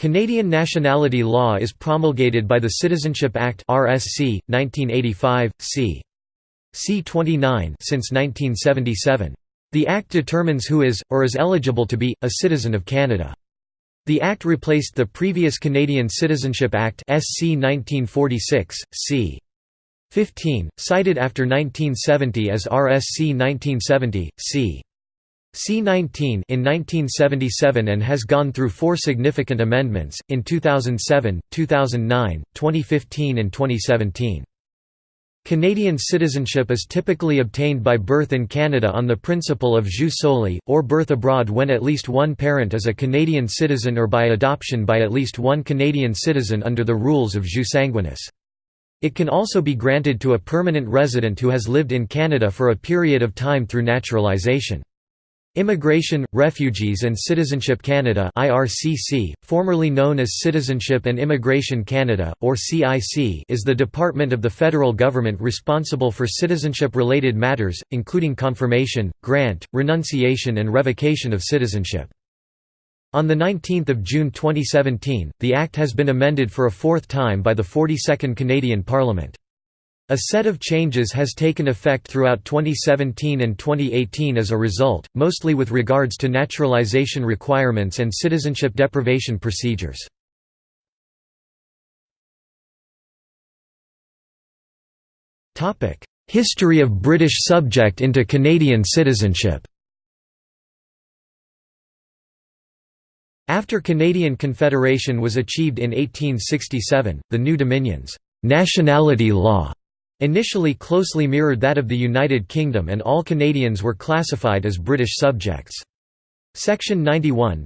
Canadian nationality law is promulgated by the Citizenship Act (RSC) 1985, c. C29 since 1977. The Act determines who is, or is eligible to be, a citizen of Canada. The Act replaced the previous Canadian Citizenship Act SC 1946, c. 15, cited after 1970 as RSC 1970, c. C-19 in 1977 and has gone through four significant amendments, in 2007, 2009, 2015 and 2017. Canadian citizenship is typically obtained by birth in Canada on the principle of jus soli, or birth abroad when at least one parent is a Canadian citizen or by adoption by at least one Canadian citizen under the rules of jus sanguinis. It can also be granted to a permanent resident who has lived in Canada for a period of time through naturalization. Immigration, Refugees and Citizenship Canada IRCC, formerly known as Citizenship and Immigration Canada, or CIC is the department of the federal government responsible for citizenship-related matters, including confirmation, grant, renunciation and revocation of citizenship. On 19 June 2017, the Act has been amended for a fourth time by the 42nd Canadian Parliament. A set of changes has taken effect throughout 2017 and 2018 as a result, mostly with regards to naturalization requirements and citizenship deprivation procedures. History of British subject into Canadian citizenship After Canadian Confederation was achieved in 1867, the new Dominion's nationality law Initially closely mirrored that of the United Kingdom and all Canadians were classified as British subjects. Section 91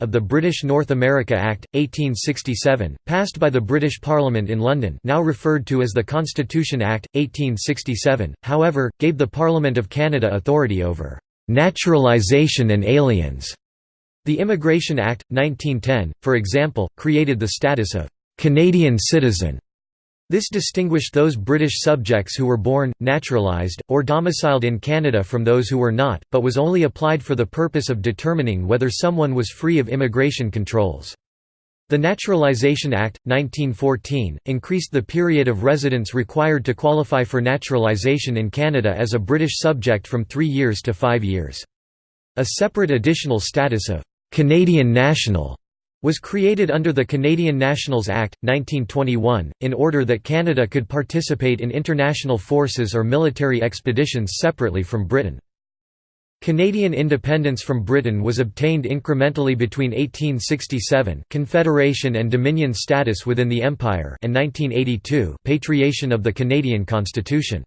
of the British North America Act, 1867, passed by the British Parliament in London now referred to as the Constitution Act, 1867, however, gave the Parliament of Canada authority over «naturalisation and aliens». The Immigration Act, 1910, for example, created the status of «Canadian citizen» This distinguished those British subjects who were born, naturalised, or domiciled in Canada from those who were not, but was only applied for the purpose of determining whether someone was free of immigration controls. The Naturalisation Act, 1914, increased the period of residence required to qualify for naturalisation in Canada as a British subject from three years to five years. A separate additional status of «Canadian national» was created under the Canadian Nationals Act, 1921, in order that Canada could participate in international forces or military expeditions separately from Britain. Canadian independence from Britain was obtained incrementally between 1867 Confederation and Dominion status within the Empire and 1982 patriation of the Canadian Constitution.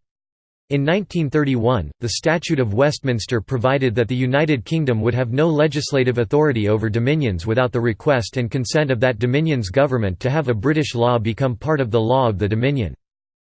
In 1931, the Statute of Westminster provided that the United Kingdom would have no legislative authority over dominions without the request and consent of that dominion's government to have a British law become part of the law of the dominion.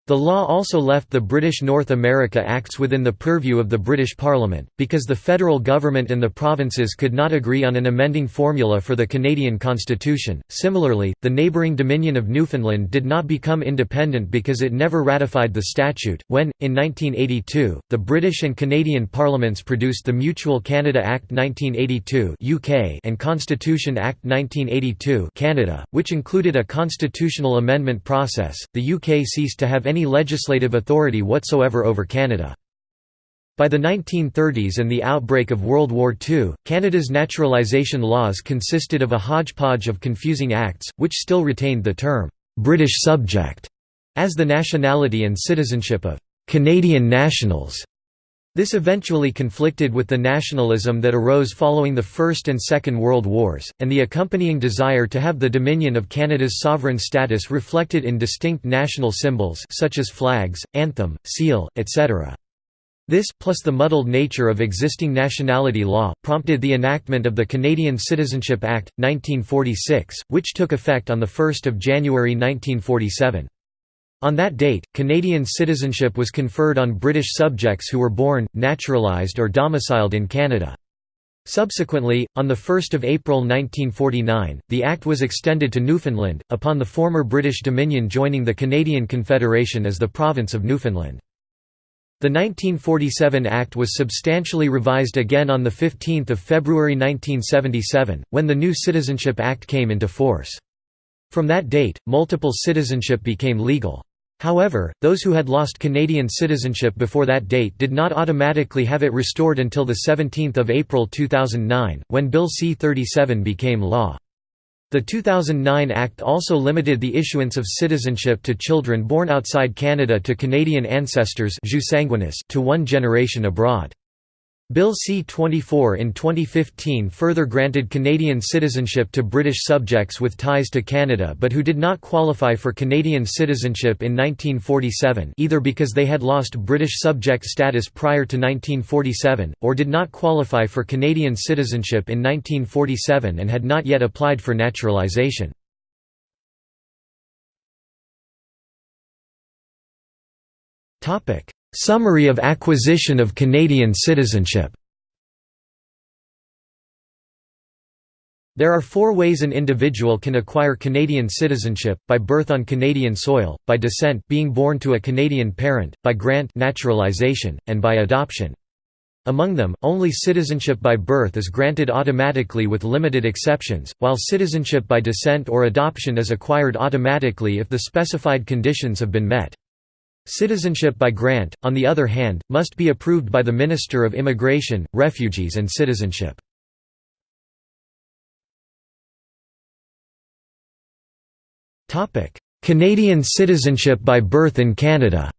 The law also left the British North America Acts within the purview of the British Parliament, because the federal government and the provinces could not agree on an amending formula for the Canadian Constitution. Similarly, the neighbouring Dominion of Newfoundland did not become independent because it never ratified the statute. When, in 1982, the British and Canadian parliaments produced the Mutual Canada Act 1982 (UK) and Constitution Act 1982 (Canada), which included a constitutional amendment process, the UK ceased to have any any legislative authority whatsoever over Canada. By the 1930s and the outbreak of World War II, Canada's naturalisation laws consisted of a hodgepodge of confusing acts, which still retained the term, "'British subject' as the nationality and citizenship of "'Canadian nationals' This eventually conflicted with the nationalism that arose following the First and Second World Wars, and the accompanying desire to have the dominion of Canada's sovereign status reflected in distinct national symbols such as flags, anthem, seal, etc. This, plus the muddled nature of existing nationality law, prompted the enactment of the Canadian Citizenship Act, 1946, which took effect on 1 January 1947. On that date, Canadian citizenship was conferred on British subjects who were born, naturalised or domiciled in Canada. Subsequently, on 1 April 1949, the Act was extended to Newfoundland, upon the former British Dominion joining the Canadian Confederation as the Province of Newfoundland. The 1947 Act was substantially revised again on 15 February 1977, when the new Citizenship Act came into force. From that date, multiple citizenship became legal. However, those who had lost Canadian citizenship before that date did not automatically have it restored until 17 April 2009, when Bill C-37 became law. The 2009 Act also limited the issuance of citizenship to children born outside Canada to Canadian ancestors to one generation abroad. Bill C-24 in 2015 further granted Canadian citizenship to British subjects with ties to Canada but who did not qualify for Canadian citizenship in 1947 either because they had lost British subject status prior to 1947, or did not qualify for Canadian citizenship in 1947 and had not yet applied for naturalisation. Summary of acquisition of Canadian citizenship There are four ways an individual can acquire Canadian citizenship, by birth on Canadian soil, by descent being born to a Canadian parent, by grant naturalization, and by adoption. Among them, only citizenship by birth is granted automatically with limited exceptions, while citizenship by descent or adoption is acquired automatically if the specified conditions have been met. Citizenship by grant, on the other hand, must be approved by the Minister of Immigration, Refugees and Citizenship. Canadian citizenship by birth in Canada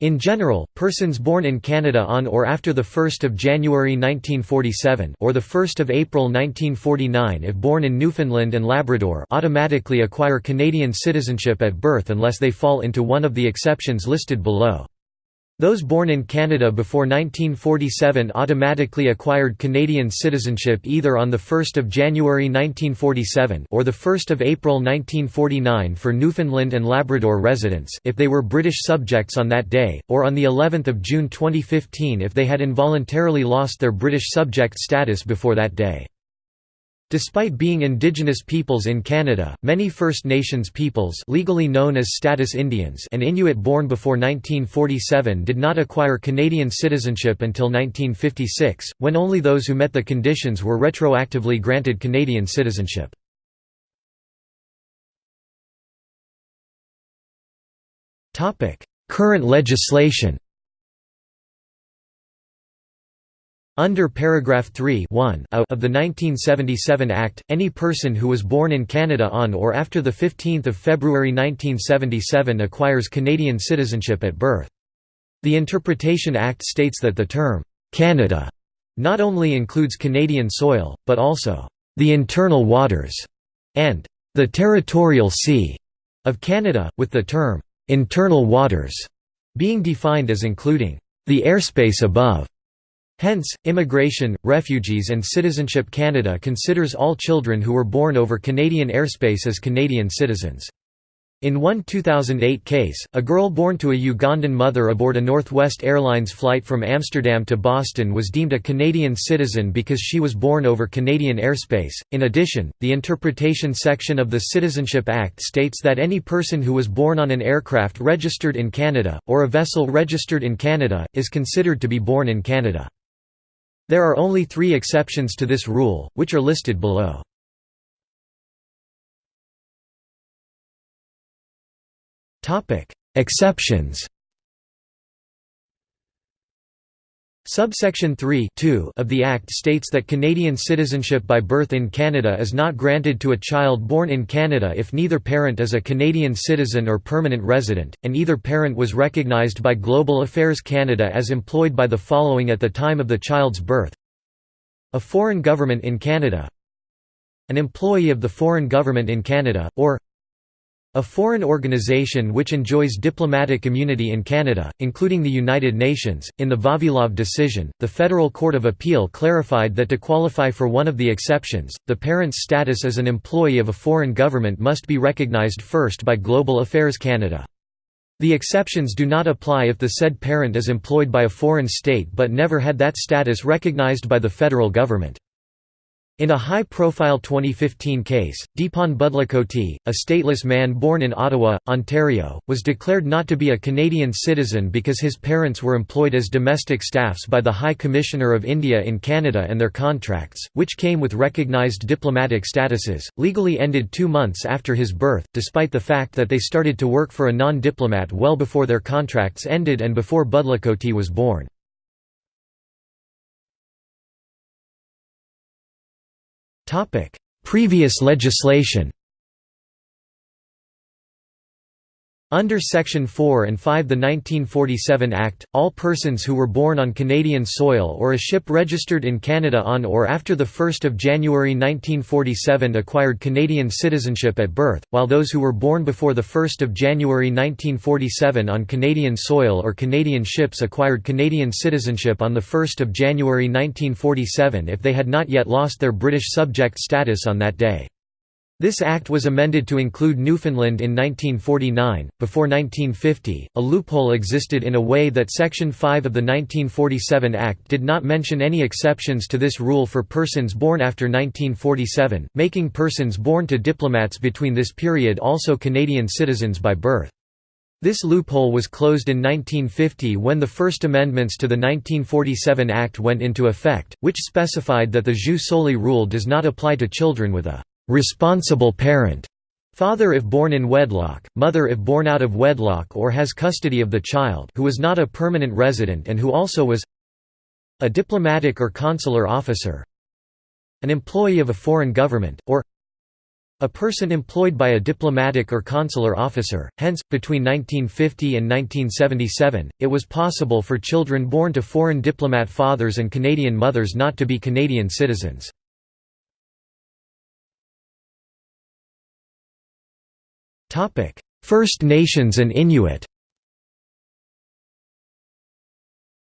In general, persons born in Canada on or after 1 January 1947 or 1 April 1949 if born in Newfoundland and Labrador automatically acquire Canadian citizenship at birth unless they fall into one of the exceptions listed below. Those born in Canada before 1947 automatically acquired Canadian citizenship either on 1 January 1947 or 1 April 1949 for Newfoundland and Labrador residents if they were British subjects on that day, or on of June 2015 if they had involuntarily lost their British subject status before that day. Despite being indigenous peoples in Canada, many First Nations peoples legally known as Status Indians and Inuit born before 1947 did not acquire Canadian citizenship until 1956, when only those who met the conditions were retroactively granted Canadian citizenship. Current legislation Under paragraph 3 of the 1977 Act, any person who was born in Canada on or after 15 February 1977 acquires Canadian citizenship at birth. The Interpretation Act states that the term, "'Canada' not only includes Canadian soil, but also, "'the internal waters' and "'the territorial sea' of Canada, with the term, "'internal waters' being defined as including, "'the airspace above' Hence, Immigration, Refugees and Citizenship Canada considers all children who were born over Canadian airspace as Canadian citizens. In one 2008 case, a girl born to a Ugandan mother aboard a Northwest Airlines flight from Amsterdam to Boston was deemed a Canadian citizen because she was born over Canadian airspace. In addition, the interpretation section of the Citizenship Act states that any person who was born on an aircraft registered in Canada, or a vessel registered in Canada, is considered to be born in Canada. There are only three exceptions to this rule, which are listed below. Exceptions Subsection 3 of the Act states that Canadian citizenship by birth in Canada is not granted to a child born in Canada if neither parent is a Canadian citizen or permanent resident, and either parent was recognised by Global Affairs Canada as employed by the following at the time of the child's birth. A foreign government in Canada. An employee of the foreign government in Canada, or a foreign organization which enjoys diplomatic immunity in Canada, including the United Nations. In the Vavilov decision, the Federal Court of Appeal clarified that to qualify for one of the exceptions, the parent's status as an employee of a foreign government must be recognized first by Global Affairs Canada. The exceptions do not apply if the said parent is employed by a foreign state but never had that status recognized by the federal government. In a high-profile 2015 case, Deepan Budlakoti, a stateless man born in Ottawa, Ontario, was declared not to be a Canadian citizen because his parents were employed as domestic staffs by the High Commissioner of India in Canada and their contracts, which came with recognised diplomatic statuses, legally ended two months after his birth, despite the fact that they started to work for a non-diplomat well before their contracts ended and before Budlakoti was born. Previous legislation Under Section 4 and 5 the 1947 Act, all persons who were born on Canadian soil or a ship registered in Canada on or after 1 January 1947 acquired Canadian citizenship at birth, while those who were born before 1 January 1947 on Canadian soil or Canadian ships acquired Canadian citizenship on 1 January 1947 if they had not yet lost their British subject status on that day. This act was amended to include Newfoundland in 1949. Before 1950, a loophole existed in a way that Section 5 of the 1947 Act did not mention any exceptions to this rule for persons born after 1947, making persons born to diplomats between this period also Canadian citizens by birth. This loophole was closed in 1950 when the first amendments to the 1947 Act went into effect, which specified that the jus soli rule does not apply to children with a responsible parent father if born in wedlock, mother if born out of wedlock or has custody of the child who was not a permanent resident and who also was a diplomatic or consular officer an employee of a foreign government, or a person employed by a diplomatic or consular officer. Hence, between 1950 and 1977, it was possible for children born to foreign diplomat fathers and Canadian mothers not to be Canadian citizens. First Nations and Inuit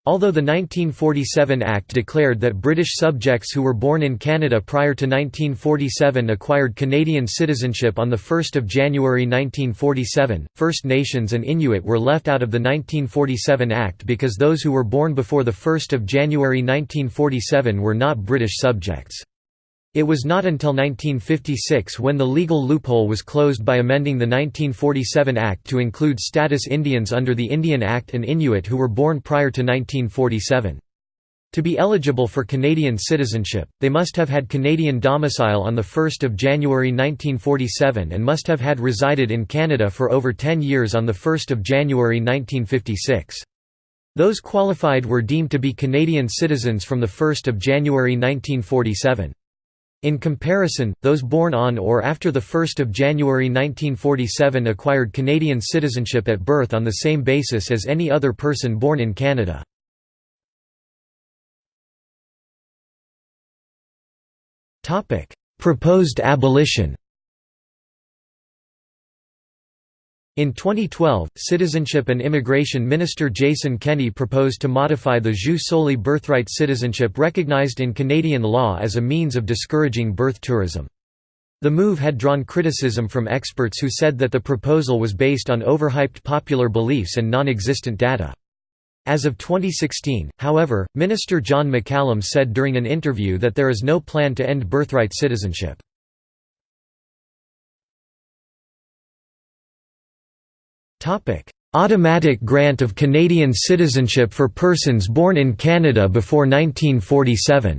Although the 1947 Act declared that British subjects who were born in Canada prior to 1947 acquired Canadian citizenship on 1 January 1947, First Nations and Inuit were left out of the 1947 Act because those who were born before 1 January 1947 were not British subjects. It was not until 1956 when the legal loophole was closed by amending the 1947 Act to include status Indians under the Indian Act and Inuit who were born prior to 1947. To be eligible for Canadian citizenship, they must have had Canadian domicile on 1 January 1947 and must have had resided in Canada for over 10 years on 1 January 1956. Those qualified were deemed to be Canadian citizens from 1 January 1947. In comparison, those born on or after 1 January 1947 acquired Canadian citizenship at birth on the same basis as any other person born in Canada. Proposed abolition In 2012, Citizenship and Immigration Minister Jason Kenney proposed to modify the jus soli birthright citizenship recognized in Canadian law as a means of discouraging birth tourism. The move had drawn criticism from experts who said that the proposal was based on overhyped popular beliefs and non-existent data. As of 2016, however, Minister John McCallum said during an interview that there is no plan to end birthright citizenship. Automatic grant of Canadian citizenship for persons born in Canada before 1947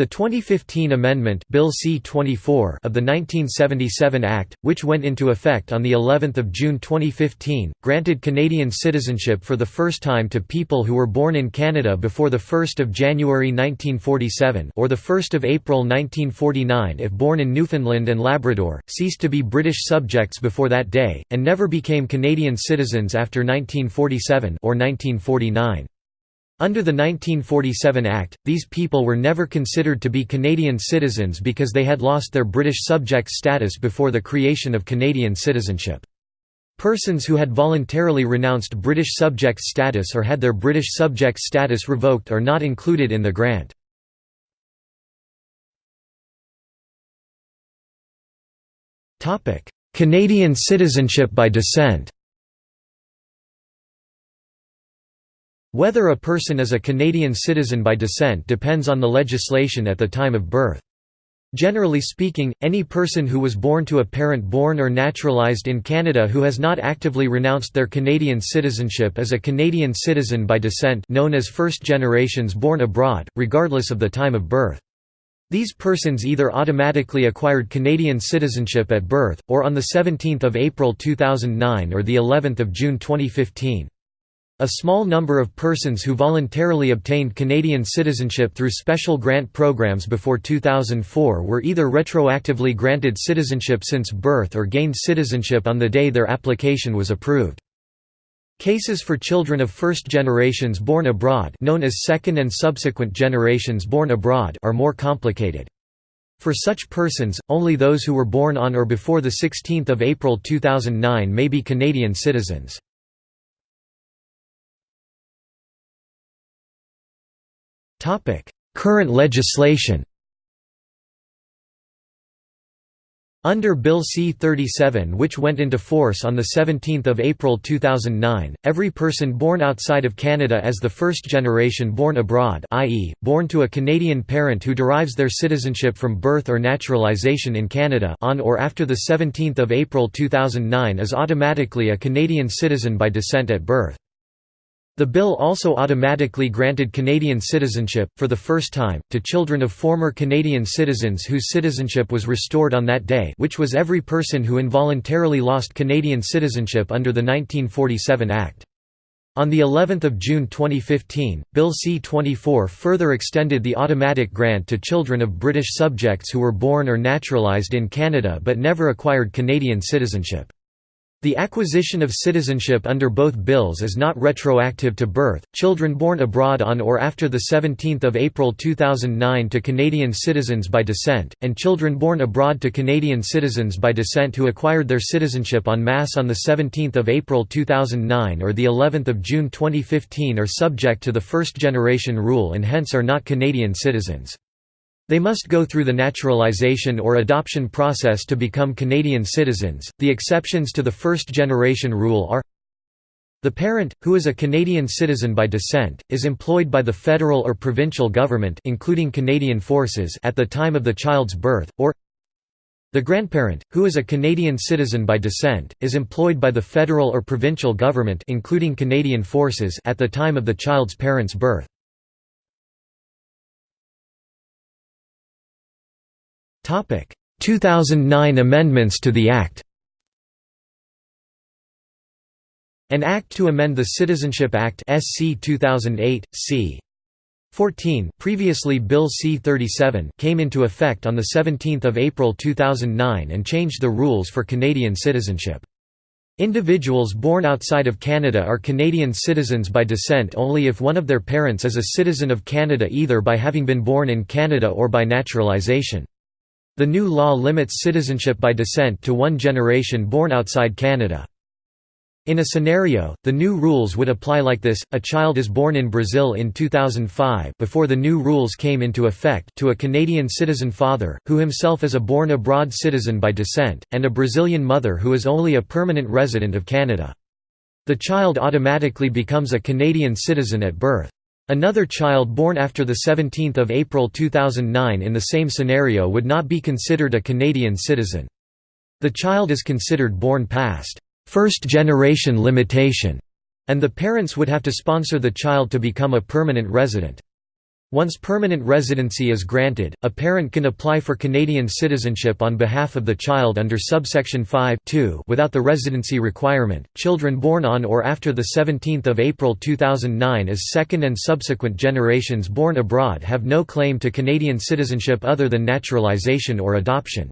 The 2015 amendment Bill C-24 of the 1977 Act, which went into effect on the 11th of June 2015, granted Canadian citizenship for the first time to people who were born in Canada before the 1st of January 1947 or the 1st of April 1949 if born in Newfoundland and Labrador, ceased to be British subjects before that day and never became Canadian citizens after 1947 or 1949. Under the 1947 Act, these people were never considered to be Canadian citizens because they had lost their British subject status before the creation of Canadian citizenship. Persons who had voluntarily renounced British subject status or had their British subject status revoked are not included in the grant. Canadian citizenship by descent Whether a person is a Canadian citizen by descent depends on the legislation at the time of birth. Generally speaking, any person who was born to a parent born or naturalized in Canada who has not actively renounced their Canadian citizenship is a Canadian citizen by descent known as first generations born abroad, regardless of the time of birth. These persons either automatically acquired Canadian citizenship at birth, or on 17 April 2009 or of June 2015. A small number of persons who voluntarily obtained Canadian citizenship through special grant programs before 2004 were either retroactively granted citizenship since birth or gained citizenship on the day their application was approved. Cases for children of first generations born abroad known as second and subsequent generations born abroad are more complicated. For such persons, only those who were born on or before 16 April 2009 may be Canadian citizens. Current legislation Under Bill C-37 which went into force on 17 April 2009, every person born outside of Canada as the first generation born abroad i.e., born to a Canadian parent who derives their citizenship from birth or naturalization in Canada on or after 17 April 2009 is automatically a Canadian citizen by descent at birth. The bill also automatically granted Canadian citizenship, for the first time, to children of former Canadian citizens whose citizenship was restored on that day which was every person who involuntarily lost Canadian citizenship under the 1947 Act. On the 11th of June 2015, Bill C-24 further extended the automatic grant to children of British subjects who were born or naturalised in Canada but never acquired Canadian citizenship. The acquisition of citizenship under both bills is not retroactive to birth. Children born abroad on or after the 17th of April 2009 to Canadian citizens by descent, and children born abroad to Canadian citizens by descent who acquired their citizenship en masse on the 17th of April 2009 or the 11th of June 2015 are subject to the first generation rule and hence are not Canadian citizens. They must go through the naturalization or adoption process to become Canadian citizens. The exceptions to the first generation rule are the parent, who is a Canadian citizen by descent, is employed by the federal or provincial government including Canadian forces at the time of the child's birth, or the grandparent, who is a Canadian citizen by descent, is employed by the federal or provincial government including Canadian forces at the time of the child's parent's birth. 2009 amendments to the Act An Act to amend the Citizenship Act SC 2008, c. 14 previously Bill C-37 came into effect on 17 April 2009 and changed the rules for Canadian citizenship. Individuals born outside of Canada are Canadian citizens by descent only if one of their parents is a citizen of Canada either by having been born in Canada or by naturalization. The new law limits citizenship by descent to one generation born outside Canada. In a scenario, the new rules would apply like this, a child is born in Brazil in 2005 before the new rules came into effect to a Canadian citizen father, who himself is a born-abroad citizen by descent, and a Brazilian mother who is only a permanent resident of Canada. The child automatically becomes a Canadian citizen at birth. Another child born after 17 April 2009 in the same scenario would not be considered a Canadian citizen. The child is considered born past first-generation limitation, and the parents would have to sponsor the child to become a permanent resident. Once permanent residency is granted, a parent can apply for Canadian citizenship on behalf of the child under subsection 5 without the residency requirement. Children born on or after the 17th of April 2009 as second and subsequent generations born abroad have no claim to Canadian citizenship other than naturalization or adoption.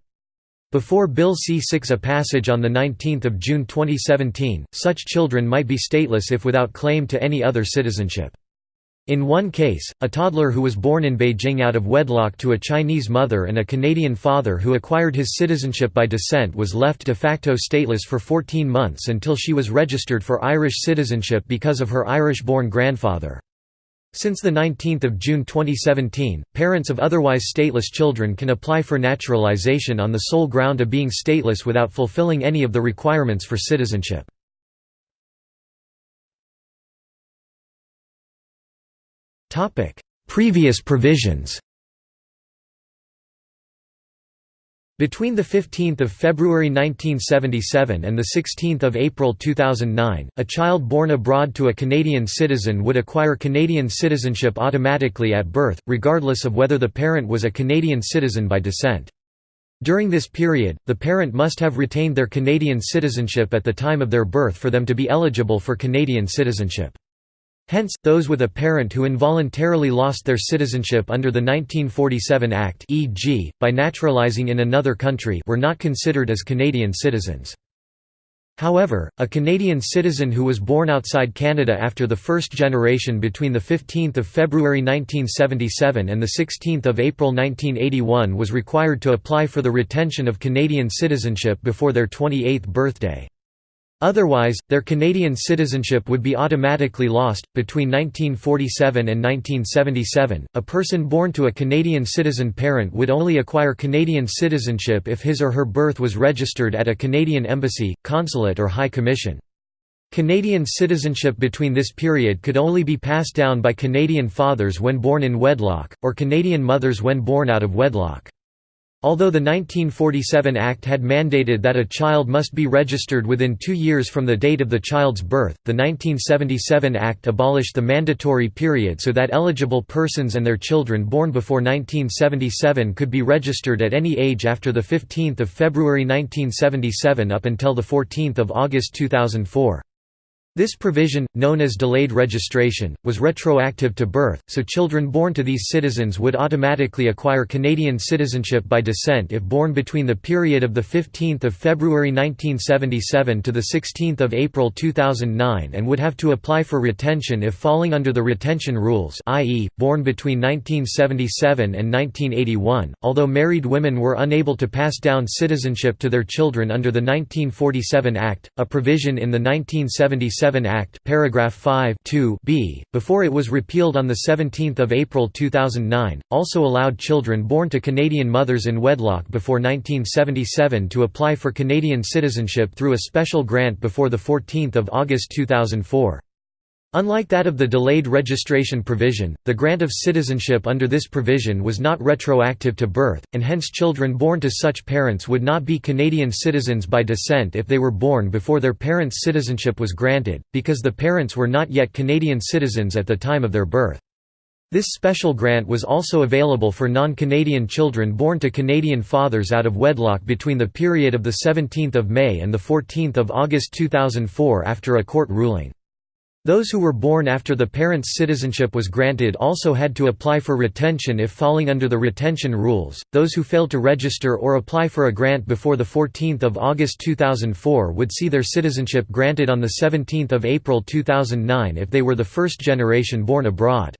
Before Bill C-6 a passage on 19 June 2017, such children might be stateless if without claim to any other citizenship. In one case, a toddler who was born in Beijing out of wedlock to a Chinese mother and a Canadian father who acquired his citizenship by descent was left de facto stateless for 14 months until she was registered for Irish citizenship because of her Irish-born grandfather. Since 19 June 2017, parents of otherwise stateless children can apply for naturalization on the sole ground of being stateless without fulfilling any of the requirements for citizenship. Previous provisions Between 15 February 1977 and 16 April 2009, a child born abroad to a Canadian citizen would acquire Canadian citizenship automatically at birth, regardless of whether the parent was a Canadian citizen by descent. During this period, the parent must have retained their Canadian citizenship at the time of their birth for them to be eligible for Canadian citizenship. Hence, those with a parent who involuntarily lost their citizenship under the 1947 Act e.g., by naturalizing in another country were not considered as Canadian citizens. However, a Canadian citizen who was born outside Canada after the first generation between 15 February 1977 and 16 April 1981 was required to apply for the retention of Canadian citizenship before their 28th birthday. Otherwise, their Canadian citizenship would be automatically lost. Between 1947 and 1977, a person born to a Canadian citizen parent would only acquire Canadian citizenship if his or her birth was registered at a Canadian embassy, consulate, or high commission. Canadian citizenship between this period could only be passed down by Canadian fathers when born in wedlock, or Canadian mothers when born out of wedlock. Although the 1947 Act had mandated that a child must be registered within two years from the date of the child's birth, the 1977 Act abolished the mandatory period so that eligible persons and their children born before 1977 could be registered at any age after 15 February 1977 up until 14 August 2004. This provision, known as delayed registration, was retroactive to birth, so children born to these citizens would automatically acquire Canadian citizenship by descent if born between the period of 15 February 1977 to 16 April 2009 and would have to apply for retention if falling under the retention rules i.e., born between 1977 and 1981, although married women were unable to pass down citizenship to their children under the 1947 Act, a provision in the 1977 Act paragraph 5 b, before it was repealed on 17 April 2009, also allowed children born to Canadian mothers in wedlock before 1977 to apply for Canadian citizenship through a special grant before 14 August 2004. Unlike that of the delayed registration provision, the grant of citizenship under this provision was not retroactive to birth, and hence children born to such parents would not be Canadian citizens by descent if they were born before their parents' citizenship was granted, because the parents were not yet Canadian citizens at the time of their birth. This special grant was also available for non-Canadian children born to Canadian fathers out of wedlock between the period of 17 May and 14 August 2004 after a court ruling. Those who were born after the parent's citizenship was granted also had to apply for retention if falling under the retention rules. Those who failed to register or apply for a grant before the 14th of August 2004 would see their citizenship granted on the 17th of April 2009 if they were the first generation born abroad.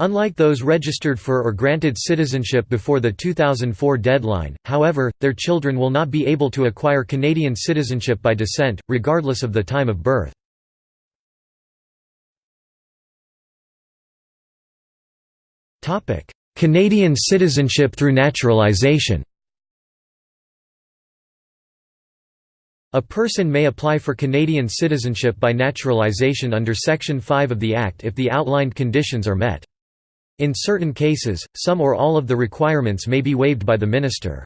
Unlike those registered for or granted citizenship before the 2004 deadline, however, their children will not be able to acquire Canadian citizenship by descent, regardless of the time of birth. Canadian citizenship through naturalization A person may apply for Canadian citizenship by naturalization under Section 5 of the Act if the outlined conditions are met. In certain cases, some or all of the requirements may be waived by the minister.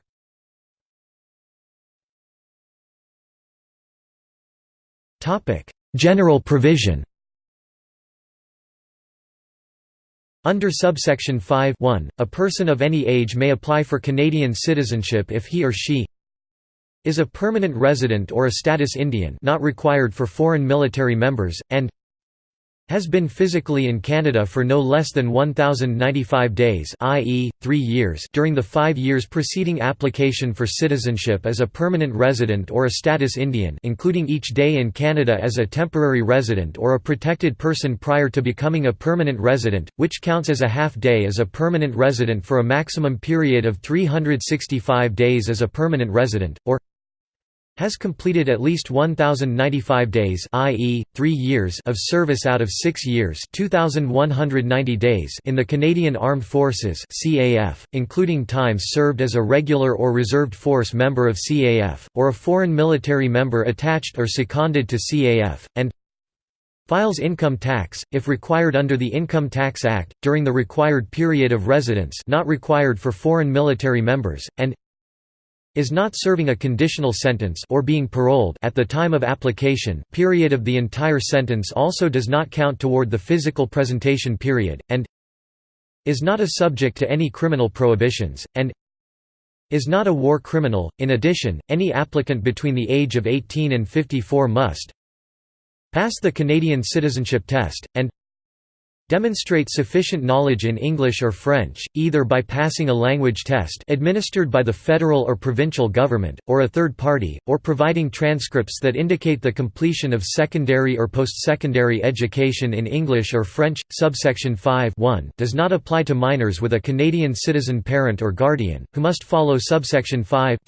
General provision Under subsection 5 a person of any age may apply for Canadian citizenship if he or she is a permanent resident or a status Indian not required for foreign military members, and has been physically in Canada for no less than 1,095 days i.e., three years during the five years preceding application for citizenship as a permanent resident or a status Indian including each day in Canada as a temporary resident or a protected person prior to becoming a permanent resident, which counts as a half day as a permanent resident for a maximum period of 365 days as a permanent resident, or has completed at least 1095 days i.e., 3 years of service out of 6 years 2190 days in the Canadian Armed Forces CAF, including times served as a regular or reserved force member of CAF, or a foreign military member attached or seconded to CAF, and Files income tax, if required under the Income Tax Act, during the required period of residence not required for foreign military members, and is not serving a conditional sentence or being paroled at the time of application period of the entire sentence also does not count toward the physical presentation period, and is not a subject to any criminal prohibitions, and is not a war criminal. In addition, any applicant between the age of 18 and 54 must pass the Canadian citizenship test, and demonstrate sufficient knowledge in English or French, either by passing a language test administered by the federal or provincial government, or a third party, or providing transcripts that indicate the completion of secondary or post-secondary education in English or French. Subsection 5 does not apply to minors with a Canadian citizen parent or guardian, who must follow subsection 5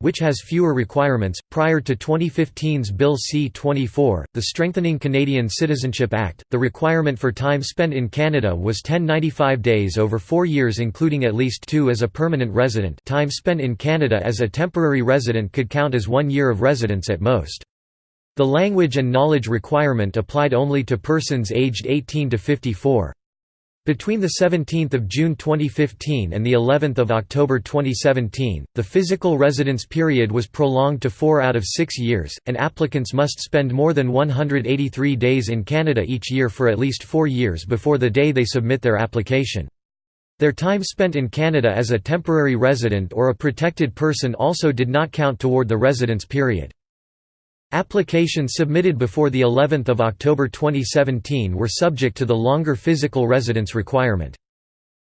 which has fewer requirements. Prior to 2015's Bill C-24, the Strengthening Canadian Citizenship Act, the requirement for time spent in Canada was 1095 days over four years including at least two as a permanent resident time spent in Canada as a temporary resident could count as one year of residence at most. The language and knowledge requirement applied only to persons aged 18 to 54. Between 17 June 2015 and of October 2017, the physical residence period was prolonged to four out of six years, and applicants must spend more than 183 days in Canada each year for at least four years before the day they submit their application. Their time spent in Canada as a temporary resident or a protected person also did not count toward the residence period. Applications submitted before the 11th of October 2017 were subject to the longer physical residence requirement.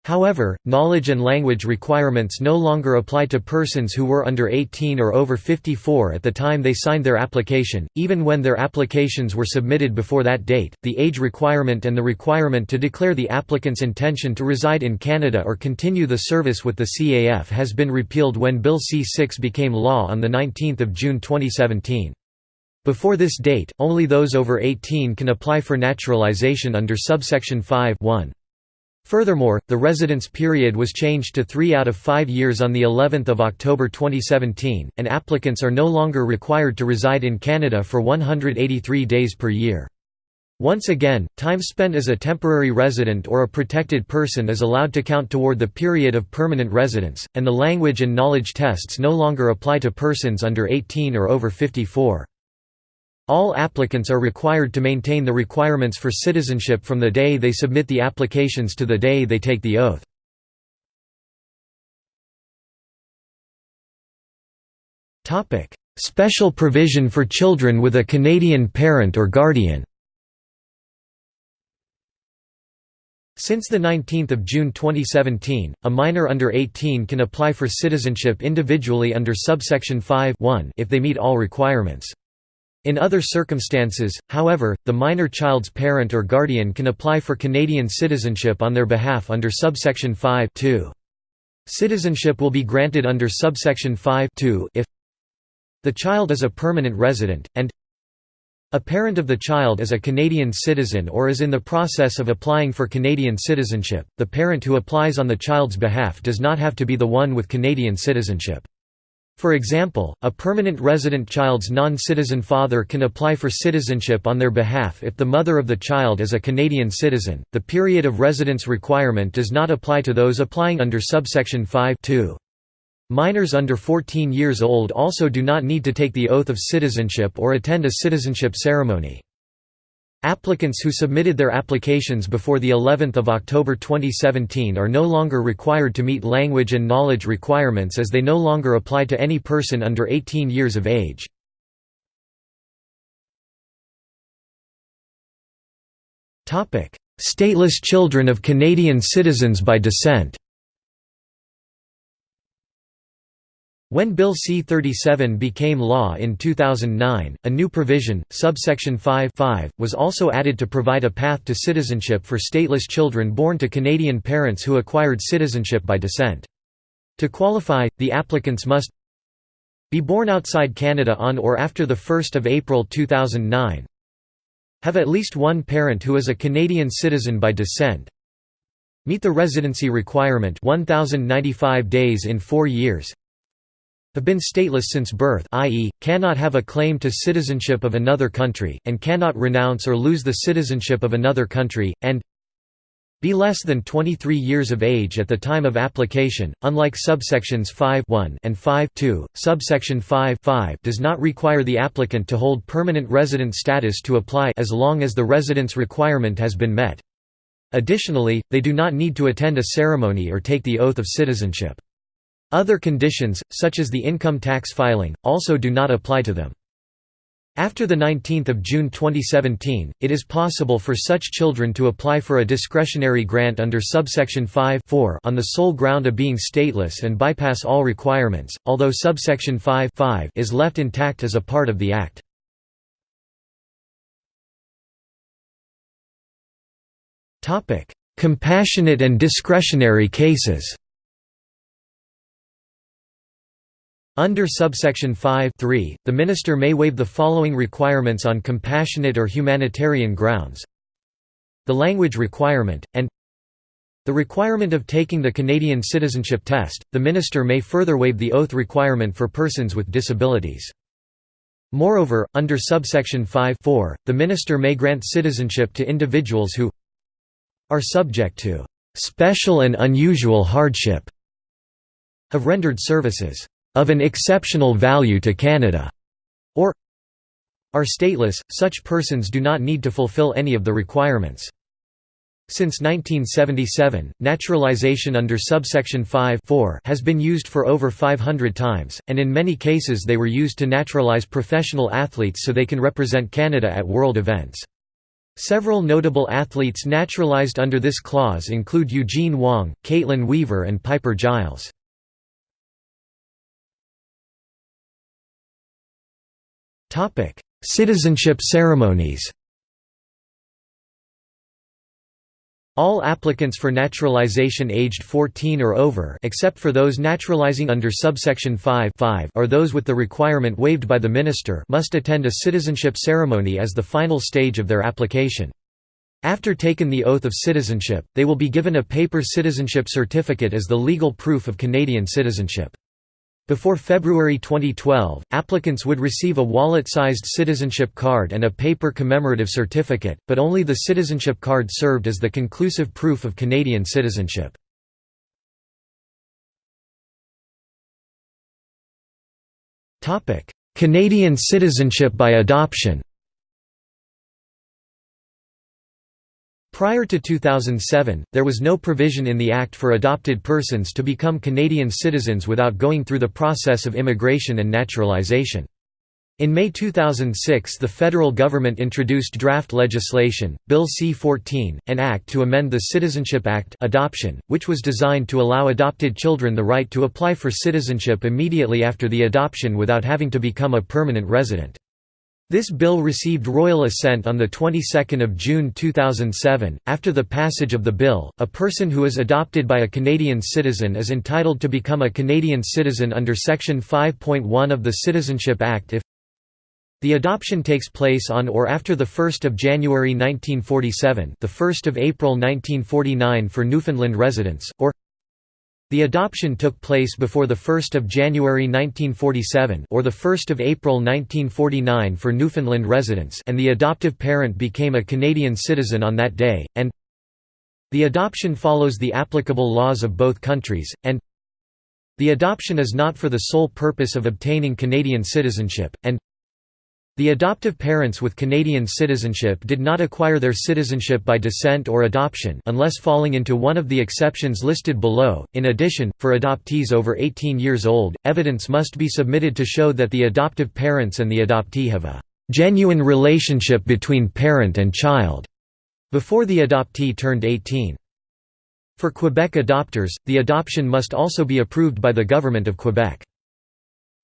However, knowledge and language requirements no longer apply to persons who were under 18 or over 54 at the time they signed their application, even when their applications were submitted before that date. The age requirement and the requirement to declare the applicant's intention to reside in Canada or continue the service with the CAF has been repealed when Bill C-6 became law on 19 June 2017. Before this date, only those over 18 can apply for naturalization under subsection 5 1. Furthermore, the residence period was changed to 3 out of 5 years on the 11th of October 2017, and applicants are no longer required to reside in Canada for 183 days per year. Once again, time spent as a temporary resident or a protected person is allowed to count toward the period of permanent residence, and the language and knowledge tests no longer apply to persons under 18 or over 54. All applicants are required to maintain the requirements for citizenship from the day they submit the applications to the day they take the oath. Special provision for children with a Canadian parent or guardian Since 19 June 2017, a minor under 18 can apply for citizenship individually under subsection 5 if they meet all requirements. In other circumstances, however, the minor child's parent or guardian can apply for Canadian citizenship on their behalf under subsection 5 Citizenship will be granted under subsection 5 if the child is a permanent resident, and a parent of the child is a Canadian citizen or is in the process of applying for Canadian citizenship. The parent who applies on the child's behalf does not have to be the one with Canadian citizenship. For example, a permanent resident child's non-citizen father can apply for citizenship on their behalf if the mother of the child is a Canadian citizen. The period of residence requirement does not apply to those applying under subsection 5 -2. Minors under 14 years old also do not need to take the oath of citizenship or attend a citizenship ceremony. Applicants who submitted their applications before the 11th of October 2017 are no longer required to meet language and knowledge requirements as they no longer apply to any person under 18 years of age. Stateless children of Canadian citizens by descent When Bill C-37 became law in 2009, a new provision, subsection 5 was also added to provide a path to citizenship for stateless children born to Canadian parents who acquired citizenship by descent. To qualify, the applicants must be born outside Canada on or after 1 April 2009 have at least one parent who is a Canadian citizen by descent meet the residency requirement 1095 days in 4 years have been stateless since birth i.e., cannot have a claim to citizenship of another country, and cannot renounce or lose the citizenship of another country, and be less than 23 years of age at the time of application, unlike subsections 5 and 5 subsection 5 does not require the applicant to hold permanent resident status to apply as long as the residence requirement has been met. Additionally, they do not need to attend a ceremony or take the oath of citizenship. Other conditions, such as the income tax filing, also do not apply to them. After 19 June 2017, it is possible for such children to apply for a discretionary grant under subsection 5 on the sole ground of being stateless and bypass all requirements, although subsection 5 is left intact as a part of the Act. Compassionate and discretionary cases Under subsection 5 3, the minister may waive the following requirements on compassionate or humanitarian grounds the language requirement, and the requirement of taking the Canadian citizenship test, the minister may further waive the oath requirement for persons with disabilities. Moreover, under subsection 5 4, the minister may grant citizenship to individuals who are subject to «special and unusual hardship» have rendered services of an exceptional value to Canada, or are stateless, such persons do not need to fulfill any of the requirements. Since 1977, naturalization under subsection 5 has been used for over 500 times, and in many cases they were used to naturalize professional athletes so they can represent Canada at world events. Several notable athletes naturalized under this clause include Eugene Wong, Kaitlyn Weaver and Piper Gilles. Topic: Citizenship ceremonies. All applicants for naturalization aged 14 or over except for those naturalizing under subsection 5 or those with the requirement waived by the minister must attend a citizenship ceremony as the final stage of their application. After taking the oath of citizenship, they will be given a paper citizenship certificate as the legal proof of Canadian citizenship. Before February 2012, applicants would receive a wallet-sized citizenship card and a paper commemorative certificate, but only the citizenship card served as the conclusive proof of Canadian citizenship. Canadian citizenship by adoption Prior to 2007, there was no provision in the Act for adopted persons to become Canadian citizens without going through the process of immigration and naturalization. In May 2006 the federal government introduced draft legislation, Bill C-14, an act to amend the Citizenship Act adoption, which was designed to allow adopted children the right to apply for citizenship immediately after the adoption without having to become a permanent resident. This bill received royal assent on the 22nd of June 2007. After the passage of the bill, a person who is adopted by a Canadian citizen is entitled to become a Canadian citizen under section 5.1 of the Citizenship Act if the adoption takes place on or after the 1st of January 1947, the 1st of April 1949 for Newfoundland residents, or the adoption took place before 1 January 1947 or 1 April 1949 for Newfoundland residents and the adoptive parent became a Canadian citizen on that day, and the adoption follows the applicable laws of both countries, and the adoption is not for the sole purpose of obtaining Canadian citizenship, and the adoptive parents with Canadian citizenship did not acquire their citizenship by descent or adoption unless falling into one of the exceptions listed below. In addition, for adoptees over 18 years old, evidence must be submitted to show that the adoptive parents and the adoptee have a genuine relationship between parent and child before the adoptee turned 18. For Quebec adopters, the adoption must also be approved by the Government of Quebec.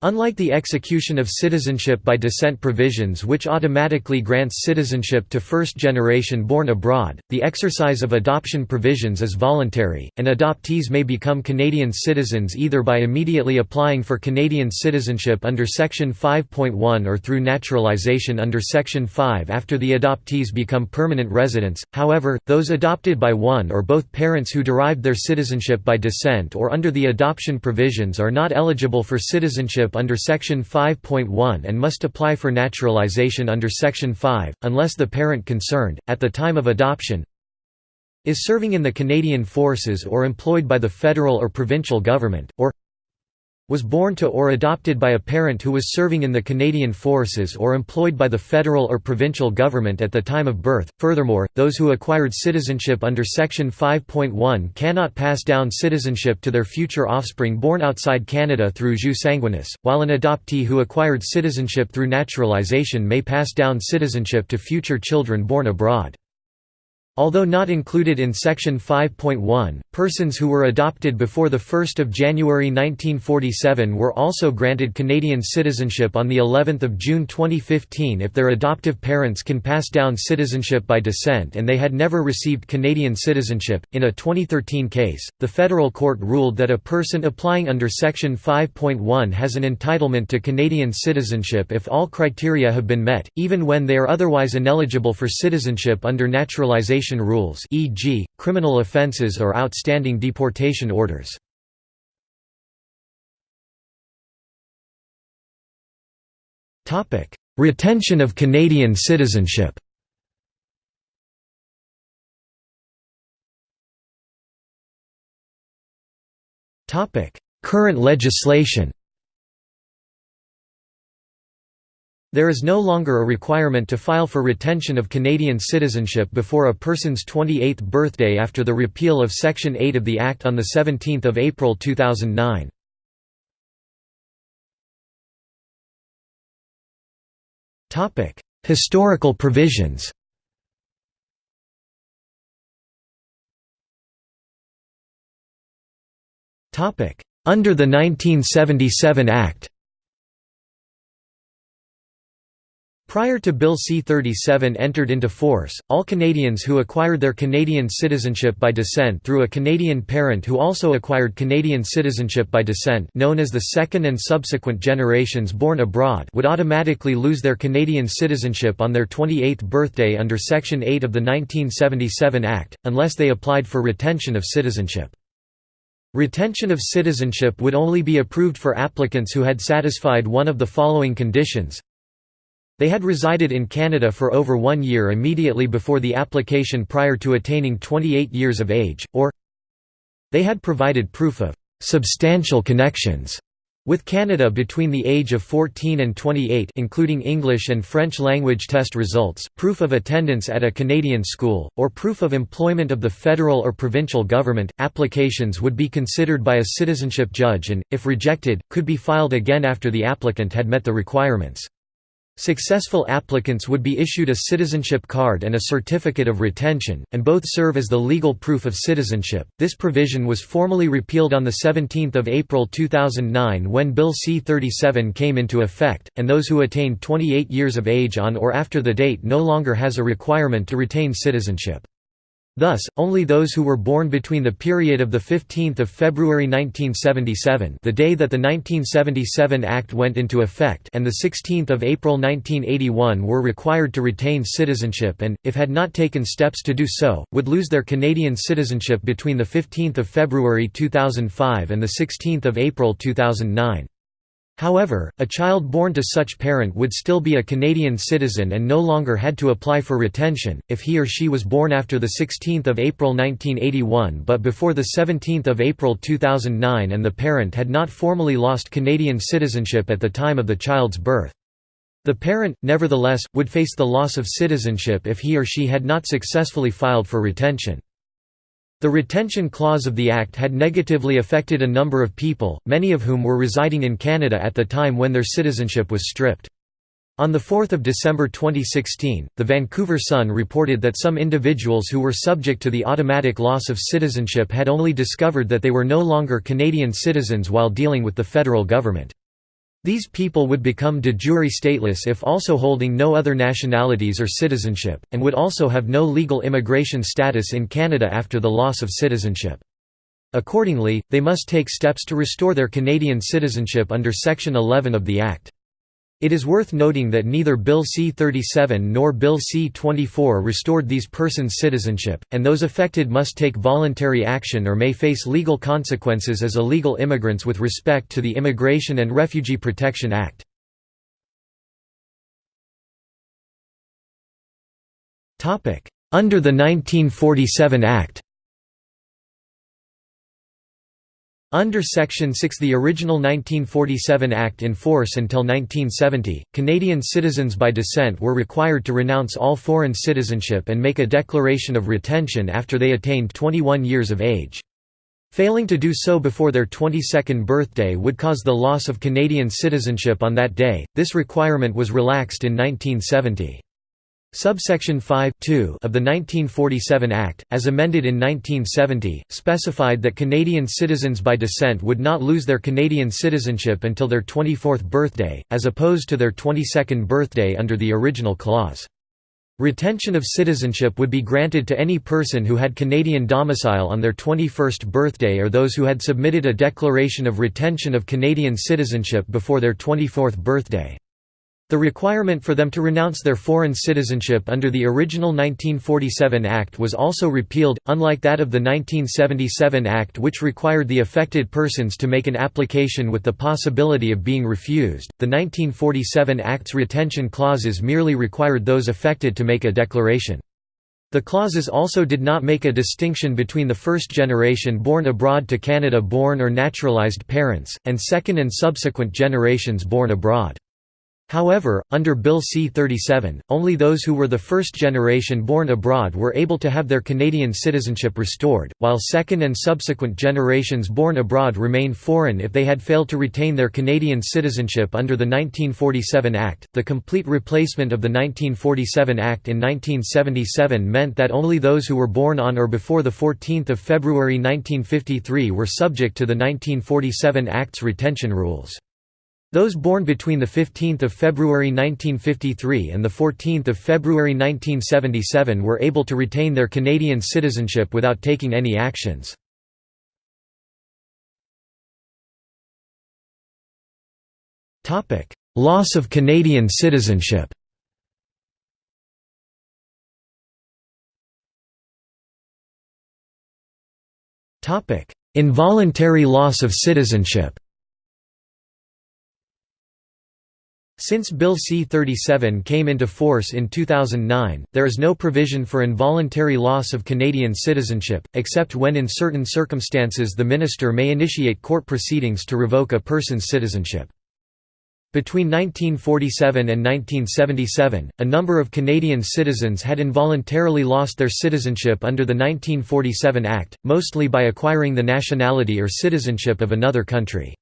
Unlike the execution of citizenship by descent provisions which automatically grants citizenship to first generation born abroad, the exercise of adoption provisions is voluntary, and adoptees may become Canadian citizens either by immediately applying for Canadian citizenship under Section 5.1 or through naturalization under Section 5 after the adoptees become permanent residents. However, those adopted by one or both parents who derived their citizenship by descent or under the adoption provisions are not eligible for citizenship under Section 5.1 and must apply for naturalization under Section 5, unless the parent concerned, at the time of adoption, is serving in the Canadian Forces or employed by the federal or provincial government, or was born to or adopted by a parent who was serving in the Canadian Forces or employed by the federal or provincial government at the time of birth. Furthermore, those who acquired citizenship under Section 5.1 cannot pass down citizenship to their future offspring born outside Canada through jus sanguinis, while an adoptee who acquired citizenship through naturalization may pass down citizenship to future children born abroad. Although not included in Section 5.1, persons who were adopted before 1 January 1947 were also granted Canadian citizenship on of June 2015 if their adoptive parents can pass down citizenship by descent and they had never received Canadian citizenship. In a 2013 case, the federal court ruled that a person applying under Section 5.1 has an entitlement to Canadian citizenship if all criteria have been met, even when they are otherwise ineligible for citizenship under naturalization rules e.g., criminal offences or outstanding deportation orders. Retention of Canadian citizenship Current legislation There is no longer a requirement to file for retention of Canadian citizenship before a person's 28th birthday after the repeal of Section 8 of the Act on 17 April 2009. Historical provisions Under the 1977 Act Prior to Bill C-37 entered into force, all Canadians who acquired their Canadian citizenship by descent through a Canadian parent who also acquired Canadian citizenship by descent known as the second and subsequent generations born abroad would automatically lose their Canadian citizenship on their 28th birthday under Section 8 of the 1977 Act, unless they applied for retention of citizenship. Retention of citizenship would only be approved for applicants who had satisfied one of the following conditions they had resided in Canada for over one year immediately before the application prior to attaining 28 years of age, or they had provided proof of «substantial connections» with Canada between the age of 14 and 28 including English and French language test results, proof of attendance at a Canadian school, or proof of employment of the federal or provincial government. Applications would be considered by a citizenship judge and, if rejected, could be filed again after the applicant had met the requirements. Successful applicants would be issued a citizenship card and a certificate of retention, and both serve as the legal proof of citizenship. This provision was formally repealed on 17 April 2009 when Bill C-37 came into effect, and those who attained 28 years of age on or after the date no longer has a requirement to retain citizenship. Thus, only those who were born between the period of 15 February 1977 the day that the 1977 Act went into effect and 16 April 1981 were required to retain citizenship and, if had not taken steps to do so, would lose their Canadian citizenship between 15 February 2005 and 16 April 2009. However, a child born to such parent would still be a Canadian citizen and no longer had to apply for retention, if he or she was born after 16 April 1981 but before 17 April 2009 and the parent had not formally lost Canadian citizenship at the time of the child's birth. The parent, nevertheless, would face the loss of citizenship if he or she had not successfully filed for retention. The retention clause of the Act had negatively affected a number of people, many of whom were residing in Canada at the time when their citizenship was stripped. On 4 December 2016, the Vancouver Sun reported that some individuals who were subject to the automatic loss of citizenship had only discovered that they were no longer Canadian citizens while dealing with the federal government. These people would become de jure stateless if also holding no other nationalities or citizenship, and would also have no legal immigration status in Canada after the loss of citizenship. Accordingly, they must take steps to restore their Canadian citizenship under Section 11 of the Act. It is worth noting that neither Bill C-37 nor Bill C-24 restored these persons' citizenship, and those affected must take voluntary action or may face legal consequences as illegal immigrants with respect to the Immigration and Refugee Protection Act. Under the 1947 Act Under Section 6 the original 1947 Act in force until 1970, Canadian citizens by descent were required to renounce all foreign citizenship and make a declaration of retention after they attained 21 years of age. Failing to do so before their 22nd birthday would cause the loss of Canadian citizenship on that day. This requirement was relaxed in 1970. Subsection 5 of the 1947 Act, as amended in 1970, specified that Canadian citizens by descent would not lose their Canadian citizenship until their 24th birthday, as opposed to their 22nd birthday under the original clause. Retention of citizenship would be granted to any person who had Canadian domicile on their 21st birthday or those who had submitted a declaration of retention of Canadian citizenship before their 24th birthday. The requirement for them to renounce their foreign citizenship under the original 1947 Act was also repealed, unlike that of the 1977 Act which required the affected persons to make an application with the possibility of being refused. The 1947 Act's retention clauses merely required those affected to make a declaration. The clauses also did not make a distinction between the first generation born abroad to Canada born or naturalised parents, and second and subsequent generations born abroad. However, under Bill C-37, only those who were the first generation born abroad were able to have their Canadian citizenship restored, while second and subsequent generations born abroad remain foreign if they had failed to retain their Canadian citizenship under the 1947 Act. The complete replacement of the 1947 Act in 1977 meant that only those who were born on or before the 14th of February 1953 were subject to the 1947 Act's retention rules. Those born between 15 February 1953 and 14 February 1977 were able to retain their Canadian citizenship without taking any actions. Loss of Canadian citizenship Involuntary loss of citizenship Since Bill C-37 came into force in 2009, there is no provision for involuntary loss of Canadian citizenship, except when in certain circumstances the minister may initiate court proceedings to revoke a person's citizenship. Between 1947 and 1977, a number of Canadian citizens had involuntarily lost their citizenship under the 1947 Act, mostly by acquiring the nationality or citizenship of another country.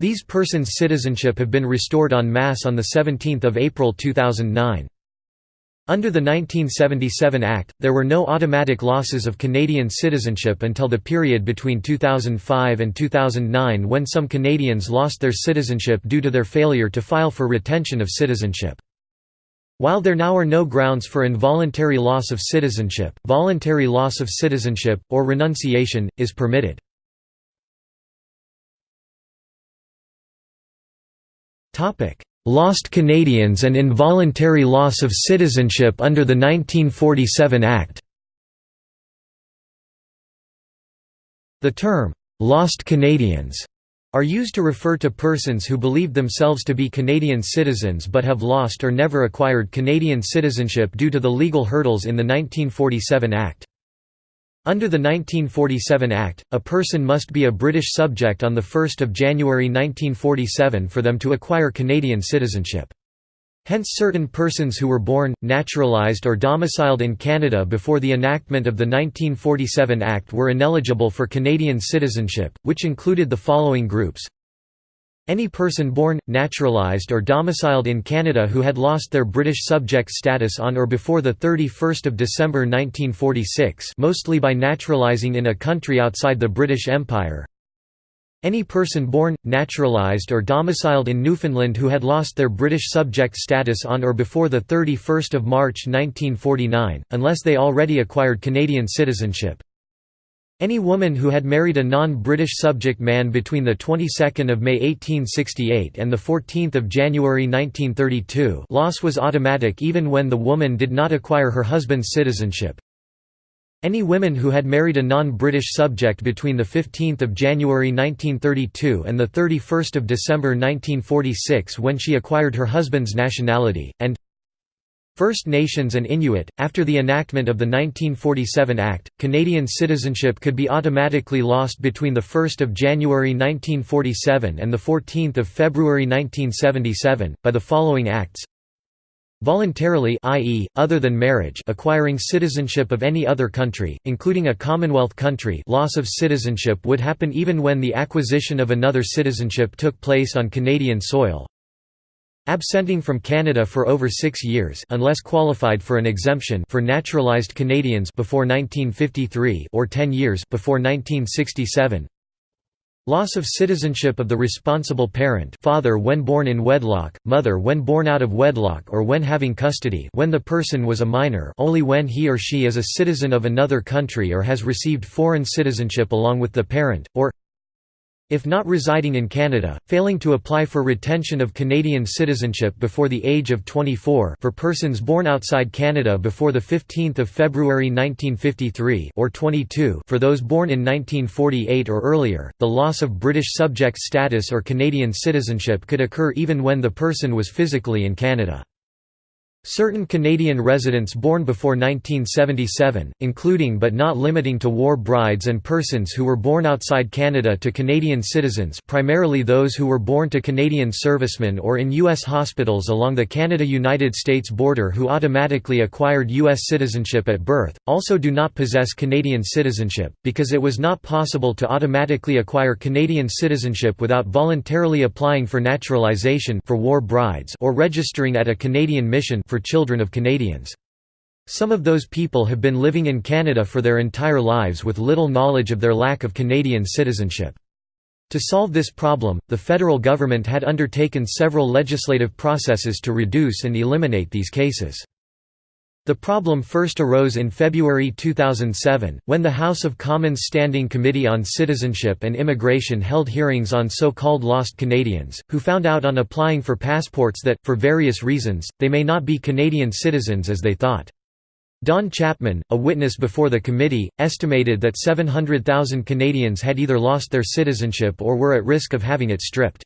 These persons' citizenship have been restored en masse on 17 April 2009. Under the 1977 Act, there were no automatic losses of Canadian citizenship until the period between 2005 and 2009 when some Canadians lost their citizenship due to their failure to file for retention of citizenship. While there now are no grounds for involuntary loss of citizenship, voluntary loss of citizenship, or renunciation, is permitted. Lost Canadians and involuntary loss of citizenship under the 1947 Act The term, "'Lost Canadians' are used to refer to persons who believe themselves to be Canadian citizens but have lost or never acquired Canadian citizenship due to the legal hurdles in the 1947 Act. Under the 1947 Act, a person must be a British subject on 1 January 1947 for them to acquire Canadian citizenship. Hence certain persons who were born, naturalised or domiciled in Canada before the enactment of the 1947 Act were ineligible for Canadian citizenship, which included the following groups any person born, naturalised or domiciled in Canada who had lost their British subject status on or before 31 December 1946 mostly by naturalising in a country outside the British Empire Any person born, naturalised or domiciled in Newfoundland who had lost their British subject status on or before 31 March 1949, unless they already acquired Canadian citizenship. Any woman who had married a non-British subject man between the 22nd of May 1868 and the 14th of January 1932 loss was automatic even when the woman did not acquire her husband's citizenship. Any women who had married a non-British subject between 15 January 1932 and 31 December 1946 when she acquired her husband's nationality, and First Nations and Inuit. After the enactment of the 1947 Act, Canadian citizenship could be automatically lost between 1 January 1947 and 14 February 1977, by the following acts Voluntarily i.e., other than marriage acquiring citizenship of any other country, including a Commonwealth country loss of citizenship would happen even when the acquisition of another citizenship took place on Canadian soil. Absenting from Canada for over six years unless qualified for an exemption for naturalised Canadians before 1953 or 10 years before 1967 Loss of citizenship of the responsible parent father when born in wedlock, mother when born out of wedlock or when having custody when the person was a minor only when he or she is a citizen of another country or has received foreign citizenship along with the parent, or if not residing in Canada, failing to apply for retention of Canadian citizenship before the age of 24 for persons born outside Canada before 15 February 1953 or 22 for those born in 1948 or earlier, the loss of British subject status or Canadian citizenship could occur even when the person was physically in Canada. Certain Canadian residents born before 1977, including but not limiting to war brides and persons who were born outside Canada to Canadian citizens primarily those who were born to Canadian servicemen or in U.S. hospitals along the Canada-United States border who automatically acquired U.S. citizenship at birth, also do not possess Canadian citizenship, because it was not possible to automatically acquire Canadian citizenship without voluntarily applying for naturalization for war brides or registering at a Canadian mission for children of Canadians. Some of those people have been living in Canada for their entire lives with little knowledge of their lack of Canadian citizenship. To solve this problem, the federal government had undertaken several legislative processes to reduce and eliminate these cases. The problem first arose in February 2007, when the House of Commons Standing Committee on Citizenship and Immigration held hearings on so-called lost Canadians, who found out on applying for passports that, for various reasons, they may not be Canadian citizens as they thought. Don Chapman, a witness before the committee, estimated that 700,000 Canadians had either lost their citizenship or were at risk of having it stripped.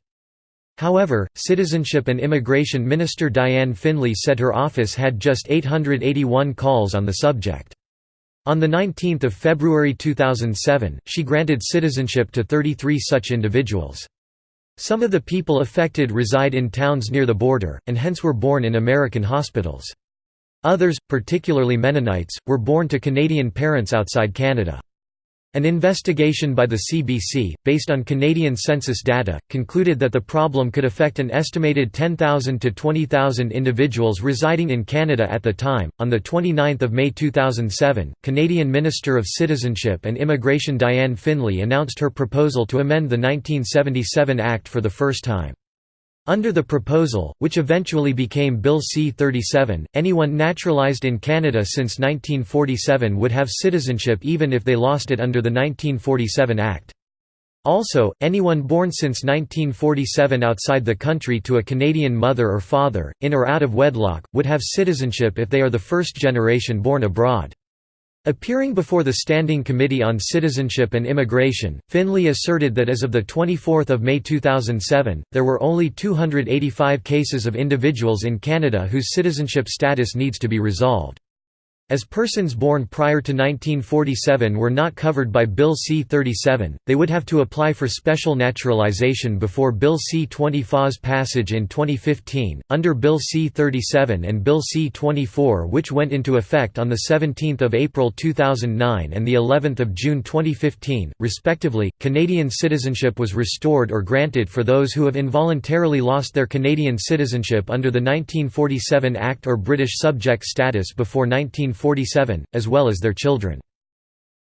However, Citizenship and Immigration Minister Diane Finley said her office had just 881 calls on the subject. On 19 February 2007, she granted citizenship to 33 such individuals. Some of the people affected reside in towns near the border, and hence were born in American hospitals. Others, particularly Mennonites, were born to Canadian parents outside Canada. An investigation by the CBC, based on Canadian census data, concluded that the problem could affect an estimated 10,000 to 20,000 individuals residing in Canada at the time. On the 29th of May 2007, Canadian Minister of Citizenship and Immigration Diane Finley announced her proposal to amend the 1977 Act for the first time. Under the proposal, which eventually became Bill C-37, anyone naturalized in Canada since 1947 would have citizenship even if they lost it under the 1947 Act. Also, anyone born since 1947 outside the country to a Canadian mother or father, in or out of wedlock, would have citizenship if they are the first generation born abroad. Appearing before the Standing Committee on Citizenship and Immigration, Finley asserted that as of 24 May 2007, there were only 285 cases of individuals in Canada whose citizenship status needs to be resolved. As persons born prior to 1947 were not covered by Bill C-37, they would have to apply for special naturalization before Bill C-20's passage in 2015. Under Bill C-37 and Bill C-24 which went into effect on 17 April 2009 and the 11th of June 2015, respectively, Canadian citizenship was restored or granted for those who have involuntarily lost their Canadian citizenship under the 1947 Act or British subject status before 1947 1947, as well as their children.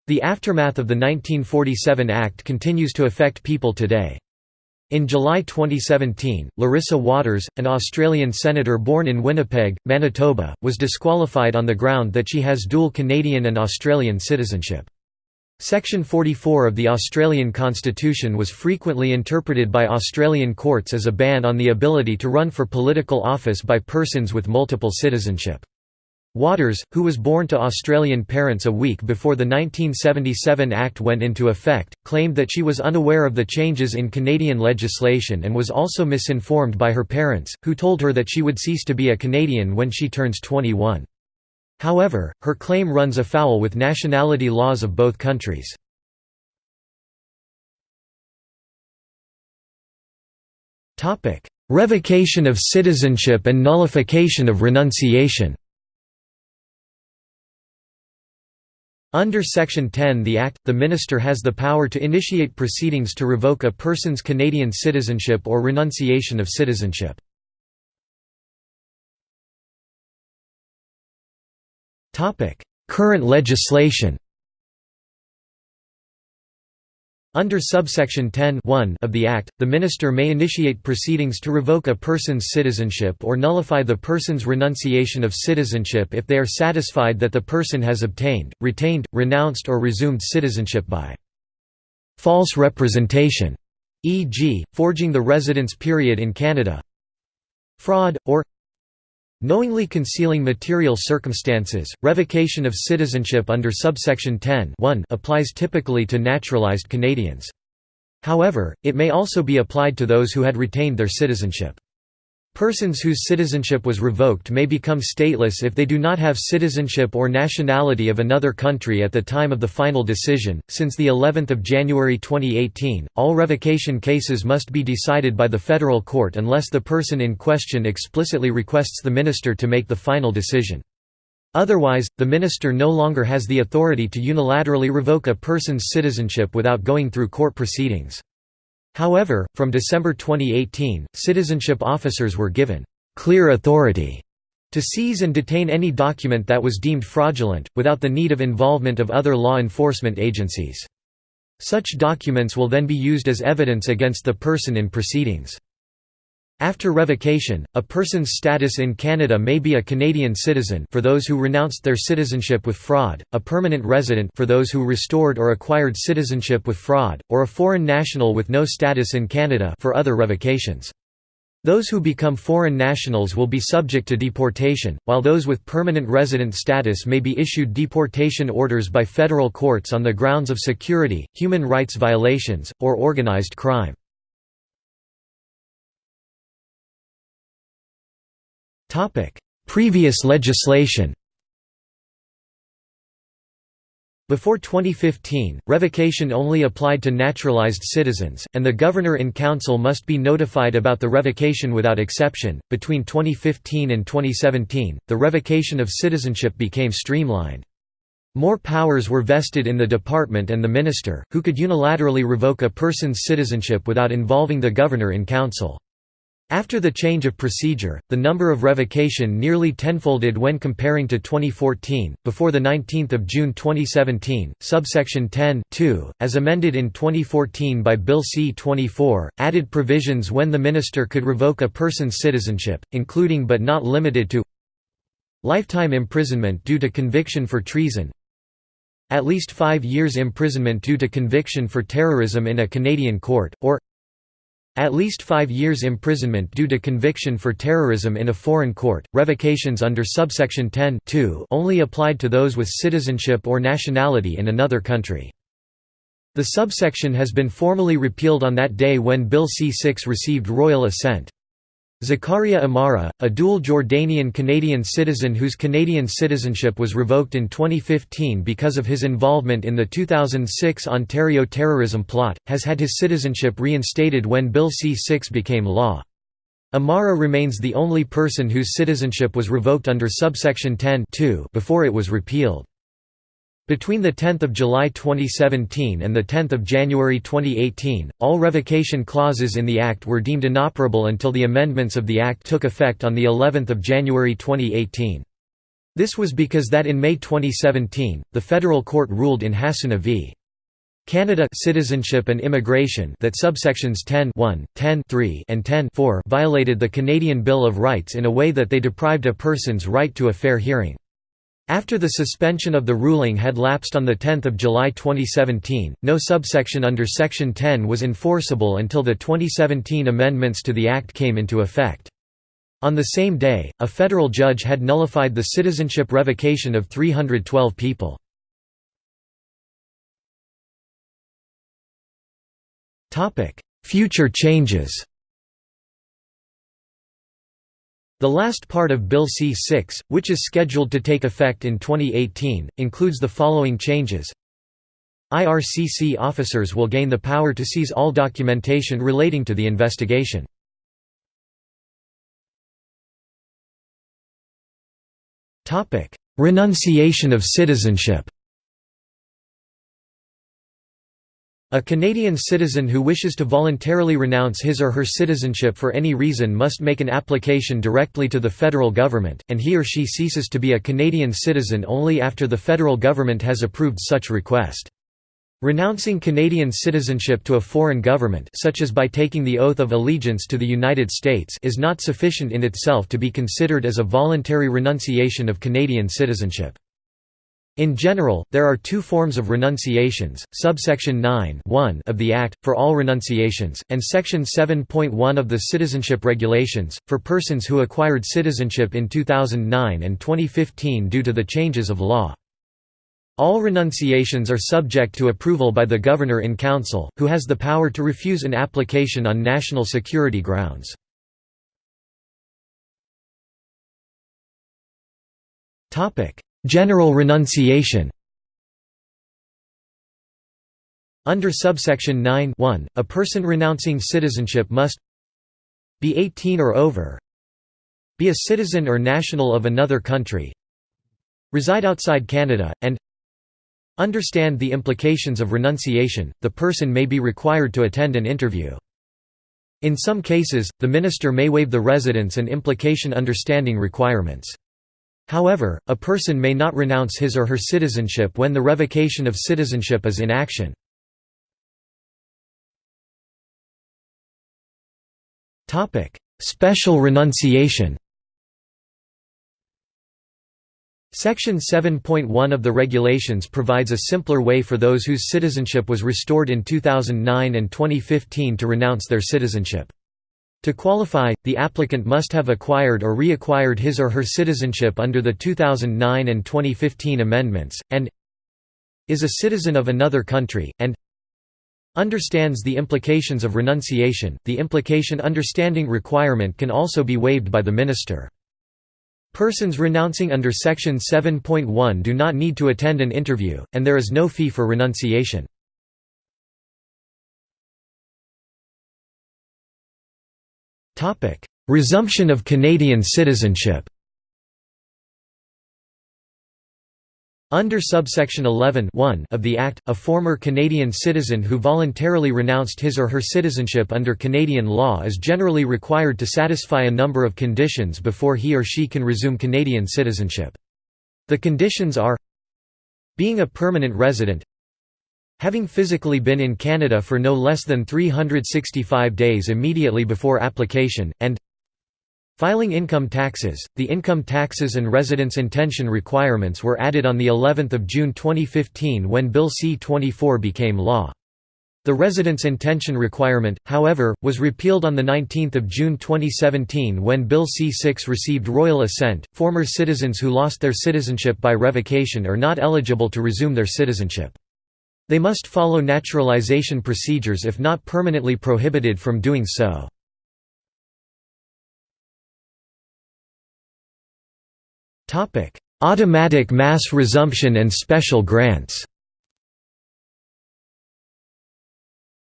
The aftermath of the 1947 Act continues to affect people today. In July 2017, Larissa Waters, an Australian senator born in Winnipeg, Manitoba, was disqualified on the ground that she has dual Canadian and Australian citizenship. Section 44 of the Australian Constitution was frequently interpreted by Australian courts as a ban on the ability to run for political office by persons with multiple citizenship. Waters, who was born to Australian parents a week before the 1977 Act went into effect, claimed that she was unaware of the changes in Canadian legislation and was also misinformed by her parents, who told her that she would cease to be a Canadian when she turns 21. However, her claim runs afoul with nationality laws of both countries. Revocation of citizenship and nullification of renunciation Under Section 10 the Act, the Minister has the power to initiate proceedings to revoke a person's Canadian citizenship or renunciation of citizenship. Current legislation Under subsection 10 of the Act, the Minister may initiate proceedings to revoke a person's citizenship or nullify the person's renunciation of citizenship if they are satisfied that the person has obtained, retained, renounced or resumed citizenship by false representation, e.g., forging the residence period in Canada fraud, or Knowingly concealing material circumstances, revocation of citizenship under subsection 10 applies typically to naturalized Canadians. However, it may also be applied to those who had retained their citizenship. Persons whose citizenship was revoked may become stateless if they do not have citizenship or nationality of another country at the time of the final decision. Since the 11th of January 2018, all revocation cases must be decided by the federal court unless the person in question explicitly requests the minister to make the final decision. Otherwise, the minister no longer has the authority to unilaterally revoke a person's citizenship without going through court proceedings. However, from December 2018, citizenship officers were given «clear authority» to seize and detain any document that was deemed fraudulent, without the need of involvement of other law enforcement agencies. Such documents will then be used as evidence against the person in proceedings. After revocation, a person's status in Canada may be a Canadian citizen for those who renounced their citizenship with fraud, a permanent resident for those who restored or acquired citizenship with fraud, or a foreign national with no status in Canada for other revocations. Those who become foreign nationals will be subject to deportation, while those with permanent resident status may be issued deportation orders by federal courts on the grounds of security, human rights violations, or organized crime. Previous legislation Before 2015, revocation only applied to naturalized citizens, and the Governor-in-Council must be notified about the revocation without exception. Between 2015 and 2017, the revocation of citizenship became streamlined. More powers were vested in the department and the minister, who could unilaterally revoke a person's citizenship without involving the Governor-in-Council. After the change of procedure, the number of revocation nearly tenfolded when comparing to 2014. Before the 19th of June 2017, subsection 10 as amended in 2014 by Bill C-24, added provisions when the minister could revoke a person's citizenship, including but not limited to lifetime imprisonment due to conviction for treason, at least five years imprisonment due to conviction for terrorism in a Canadian court, or at least five years imprisonment due to conviction for terrorism in a foreign court. Revocations under subsection 10 only applied to those with citizenship or nationality in another country. The subsection has been formally repealed on that day when Bill C-6 received royal assent. Zakaria Amara, a dual Jordanian-Canadian citizen whose Canadian citizenship was revoked in 2015 because of his involvement in the 2006 Ontario terrorism plot, has had his citizenship reinstated when Bill C-6 became law. Amara remains the only person whose citizenship was revoked under subsection 10 before it was repealed. Between 10 July 2017 and 10 January 2018, all revocation clauses in the Act were deemed inoperable until the amendments of the Act took effect on of January 2018. This was because that in May 2017, the federal court ruled in Hassouna v. Canada Citizenship and Immigration that subsections 10 1, 10 3, and 10 4 violated the Canadian Bill of Rights in a way that they deprived a person's right to a fair hearing. After the suspension of the ruling had lapsed on 10 July 2017, no subsection under Section 10 was enforceable until the 2017 amendments to the Act came into effect. On the same day, a federal judge had nullified the citizenship revocation of 312 people. Future changes The last part of Bill C-6, which is scheduled to take effect in 2018, includes the following changes IRCC officers will gain the power to seize all documentation relating to the investigation. Renunciation of citizenship A Canadian citizen who wishes to voluntarily renounce his or her citizenship for any reason must make an application directly to the federal government, and he or she ceases to be a Canadian citizen only after the federal government has approved such request. Renouncing Canadian citizenship to a foreign government such as by taking the oath of allegiance to the United States is not sufficient in itself to be considered as a voluntary renunciation of Canadian citizenship. In general, there are two forms of renunciations, subsection 9 of the Act, for all renunciations, and section 7.1 of the Citizenship Regulations, for persons who acquired citizenship in 2009 and 2015 due to the changes of law. All renunciations are subject to approval by the Governor in Council, who has the power to refuse an application on national security grounds. General renunciation Under subsection 9 a person renouncing citizenship must be 18 or over be a citizen or national of another country reside outside Canada, and Understand the implications of renunciation, the person may be required to attend an interview. In some cases, the minister may waive the residence and implication understanding requirements. However, a person may not renounce his or her citizenship when the revocation of citizenship is in action. Special renunciation Section 7.1 of the regulations provides a simpler way for those whose citizenship was restored in 2009 and 2015 to renounce their citizenship. To qualify, the applicant must have acquired or reacquired his or her citizenship under the 2009 and 2015 amendments, and is a citizen of another country, and understands the implications of renunciation. The implication understanding requirement can also be waived by the minister. Persons renouncing under Section 7.1 do not need to attend an interview, and there is no fee for renunciation. Resumption of Canadian citizenship Under subsection 11 of the Act, a former Canadian citizen who voluntarily renounced his or her citizenship under Canadian law is generally required to satisfy a number of conditions before he or she can resume Canadian citizenship. The conditions are being a permanent resident having physically been in Canada for no less than 365 days immediately before application, and Filing income taxes. The income taxes and residence intention requirements were added on the 11th of June 2015 when Bill C-24 became law. The residence intention requirement, however, was repealed on the 19th of June 2017 when Bill C-6 received royal assent. Former citizens who lost their citizenship by revocation are not eligible to resume their citizenship. They must follow naturalization procedures if not permanently prohibited from doing so. Automatic mass resumption and special grants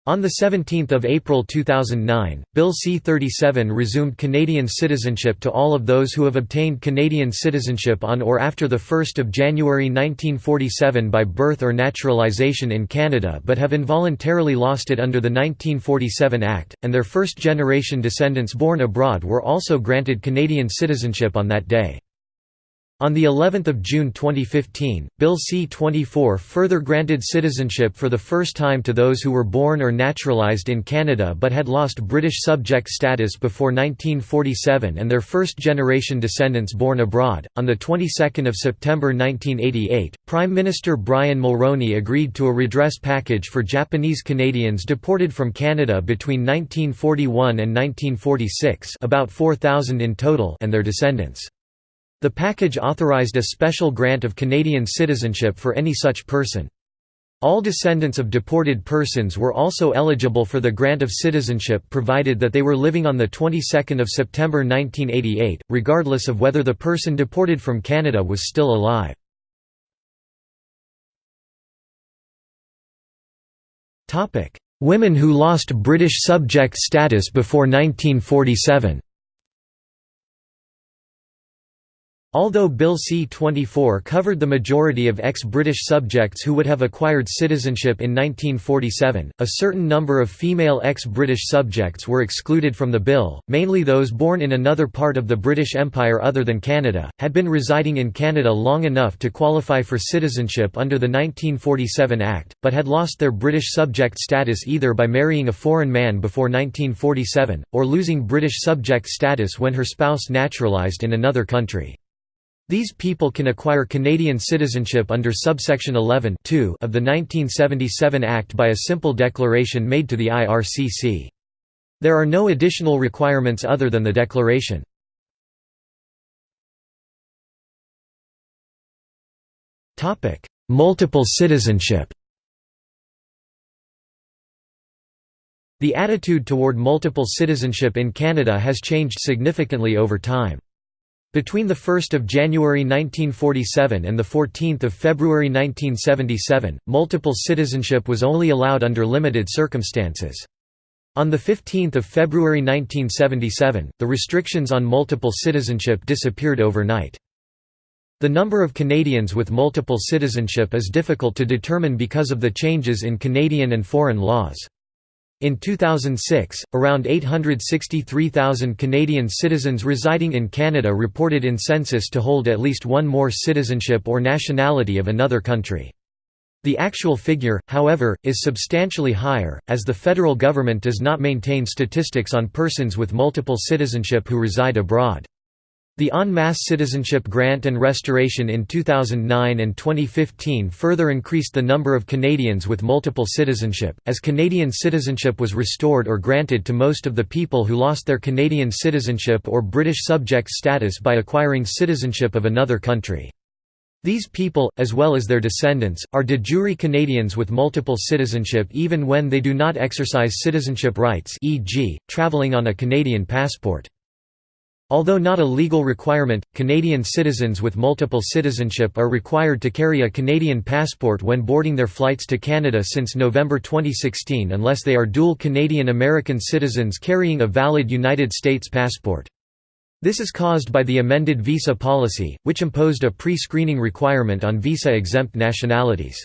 On 17 April 2009, Bill C-37 resumed Canadian citizenship to all of those who have obtained Canadian citizenship on or after 1 January 1947 by birth or naturalization in Canada but have involuntarily lost it under the 1947 Act, and their first-generation descendants born abroad were also granted Canadian citizenship on that day. On the 11th of June 2015, Bill C-24 further granted citizenship for the first time to those who were born or naturalized in Canada but had lost British subject status before 1947 and their first-generation descendants born abroad. On the 22nd of September 1988, Prime Minister Brian Mulroney agreed to a redress package for Japanese Canadians deported from Canada between 1941 and 1946, about 4,000 in total, and their descendants. The package authorized a special grant of Canadian citizenship for any such person. All descendants of deported persons were also eligible for the grant of citizenship provided that they were living on the 22nd of September 1988, regardless of whether the person deported from Canada was still alive. Women who lost British subject status before 1947 Although Bill C-24 covered the majority of ex-British subjects who would have acquired citizenship in 1947, a certain number of female ex-British subjects were excluded from the bill, mainly those born in another part of the British Empire other than Canada, had been residing in Canada long enough to qualify for citizenship under the 1947 Act, but had lost their British subject status either by marrying a foreign man before 1947, or losing British subject status when her spouse naturalised in another country. These people can acquire Canadian citizenship under subsection 11 of the 1977 Act by a simple declaration made to the IRCC. There are no additional requirements other than the declaration. Multiple citizenship The attitude toward multiple citizenship in Canada has changed significantly over time. Between 1 January 1947 and 14 February 1977, multiple citizenship was only allowed under limited circumstances. On 15 February 1977, the restrictions on multiple citizenship disappeared overnight. The number of Canadians with multiple citizenship is difficult to determine because of the changes in Canadian and foreign laws. In 2006, around 863,000 Canadian citizens residing in Canada reported in census to hold at least one more citizenship or nationality of another country. The actual figure, however, is substantially higher, as the federal government does not maintain statistics on persons with multiple citizenship who reside abroad. The en masse citizenship grant and restoration in 2009 and 2015 further increased the number of Canadians with multiple citizenship, as Canadian citizenship was restored or granted to most of the people who lost their Canadian citizenship or British subject status by acquiring citizenship of another country. These people, as well as their descendants, are de jure Canadians with multiple citizenship even when they do not exercise citizenship rights e.g., travelling on a Canadian passport. Although not a legal requirement, Canadian citizens with multiple citizenship are required to carry a Canadian passport when boarding their flights to Canada since November 2016 unless they are dual Canadian-American citizens carrying a valid United States passport. This is caused by the amended visa policy, which imposed a pre-screening requirement on visa-exempt nationalities.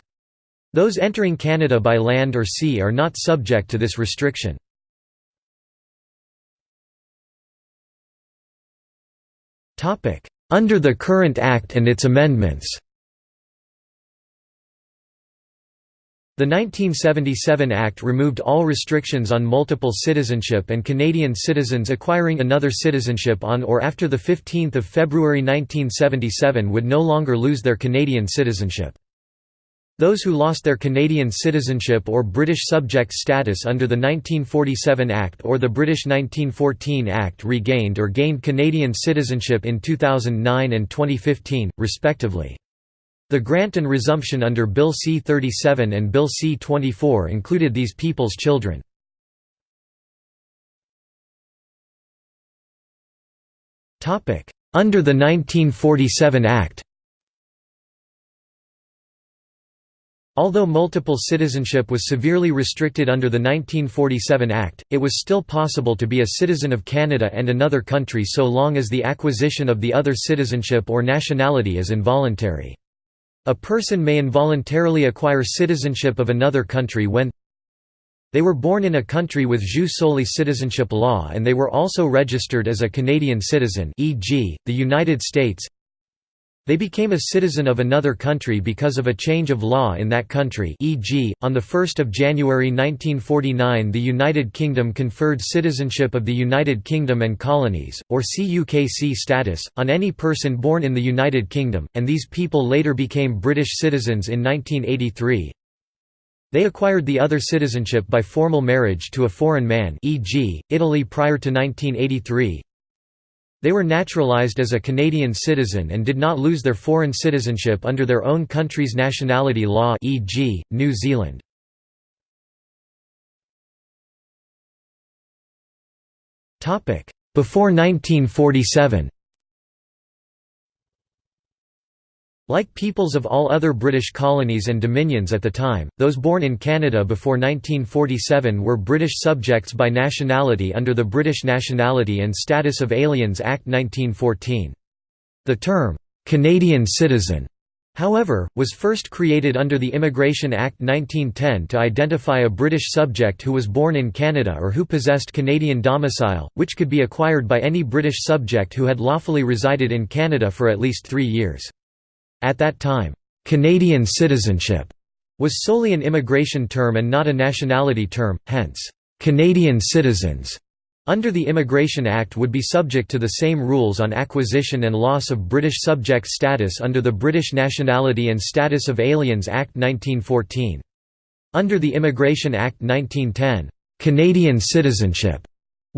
Those entering Canada by land or sea are not subject to this restriction. Under the current Act and its amendments The 1977 Act removed all restrictions on multiple citizenship and Canadian citizens acquiring another citizenship on or after 15 February 1977 would no longer lose their Canadian citizenship. Those who lost their Canadian citizenship or British subject status under the 1947 Act or the British 1914 Act regained or gained Canadian citizenship in 2009 and 2015, respectively. The grant and resumption under Bill C-37 and Bill C-24 included these people's children. Under the 1947 Act Although multiple citizenship was severely restricted under the 1947 Act, it was still possible to be a citizen of Canada and another country so long as the acquisition of the other citizenship or nationality is involuntary. A person may involuntarily acquire citizenship of another country when they were born in a country with jus soli citizenship law and they were also registered as a Canadian citizen e.g., the United States They became a citizen of another country because of a change of law in that country e.g., on 1 January 1949 the United Kingdom conferred citizenship of the United Kingdom and Colonies, or CUKC status, on any person born in the United Kingdom, and these people later became British citizens in 1983. They acquired the other citizenship by formal marriage to a foreign man e.g., Italy prior to 1983, they were naturalised as a Canadian citizen and did not lose their foreign citizenship under their own country's nationality law e.g., New Zealand. Before 1947 Like peoples of all other British colonies and dominions at the time, those born in Canada before 1947 were British subjects by nationality under the British Nationality and Status of Aliens Act 1914. The term, "'Canadian citizen' however, was first created under the Immigration Act 1910 to identify a British subject who was born in Canada or who possessed Canadian domicile, which could be acquired by any British subject who had lawfully resided in Canada for at least three years. At that time, "'Canadian citizenship' was solely an immigration term and not a nationality term, hence, "'Canadian citizens' under the Immigration Act would be subject to the same rules on acquisition and loss of British subject status under the British Nationality and Status of Aliens Act 1914. Under the Immigration Act 1910, "'Canadian citizenship'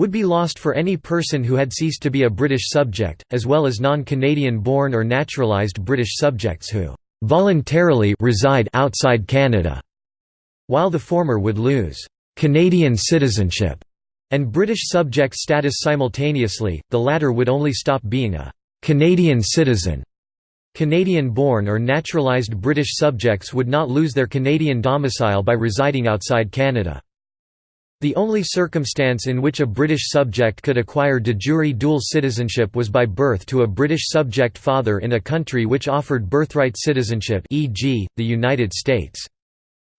would be lost for any person who had ceased to be a British subject, as well as non-Canadian born or naturalised British subjects who voluntarily reside outside Canada, while the former would lose Canadian citizenship and British subject status simultaneously, the latter would only stop being a Canadian citizen. Canadian-born or naturalised British subjects would not lose their Canadian domicile by residing outside Canada. The only circumstance in which a British subject could acquire de jure dual citizenship was by birth to a British subject father in a country which offered birthright citizenship e.g., the United States.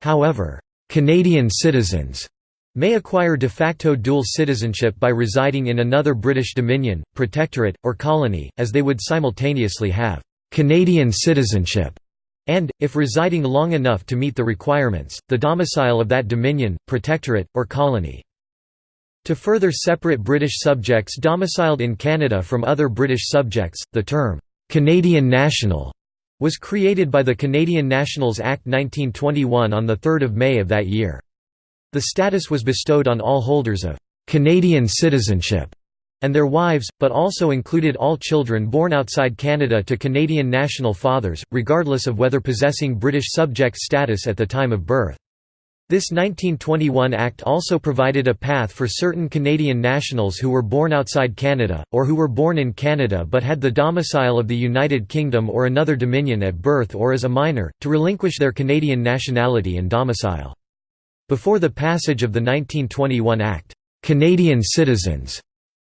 However, Canadian citizens may acquire de facto dual citizenship by residing in another British dominion, protectorate, or colony, as they would simultaneously have Canadian citizenship and, if residing long enough to meet the requirements, the domicile of that dominion, protectorate, or colony. To further separate British subjects domiciled in Canada from other British subjects, the term, "'Canadian National' was created by the Canadian Nationals Act 1921 on 3 May of that year. The status was bestowed on all holders of "'Canadian citizenship' and their wives, but also included all children born outside Canada to Canadian national fathers, regardless of whether possessing British subject status at the time of birth. This 1921 Act also provided a path for certain Canadian nationals who were born outside Canada, or who were born in Canada but had the domicile of the United Kingdom or another dominion at birth or as a minor, to relinquish their Canadian nationality and domicile. Before the passage of the 1921 Act, "'Canadian citizens'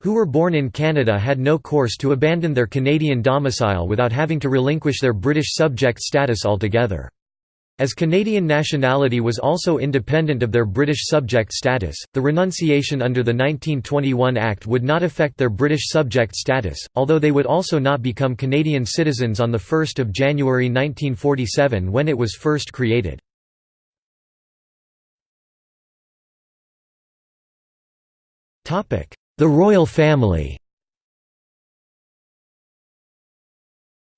who were born in Canada had no course to abandon their Canadian domicile without having to relinquish their British subject status altogether. As Canadian nationality was also independent of their British subject status, the renunciation under the 1921 Act would not affect their British subject status, although they would also not become Canadian citizens on 1 January 1947 when it was first created. The royal family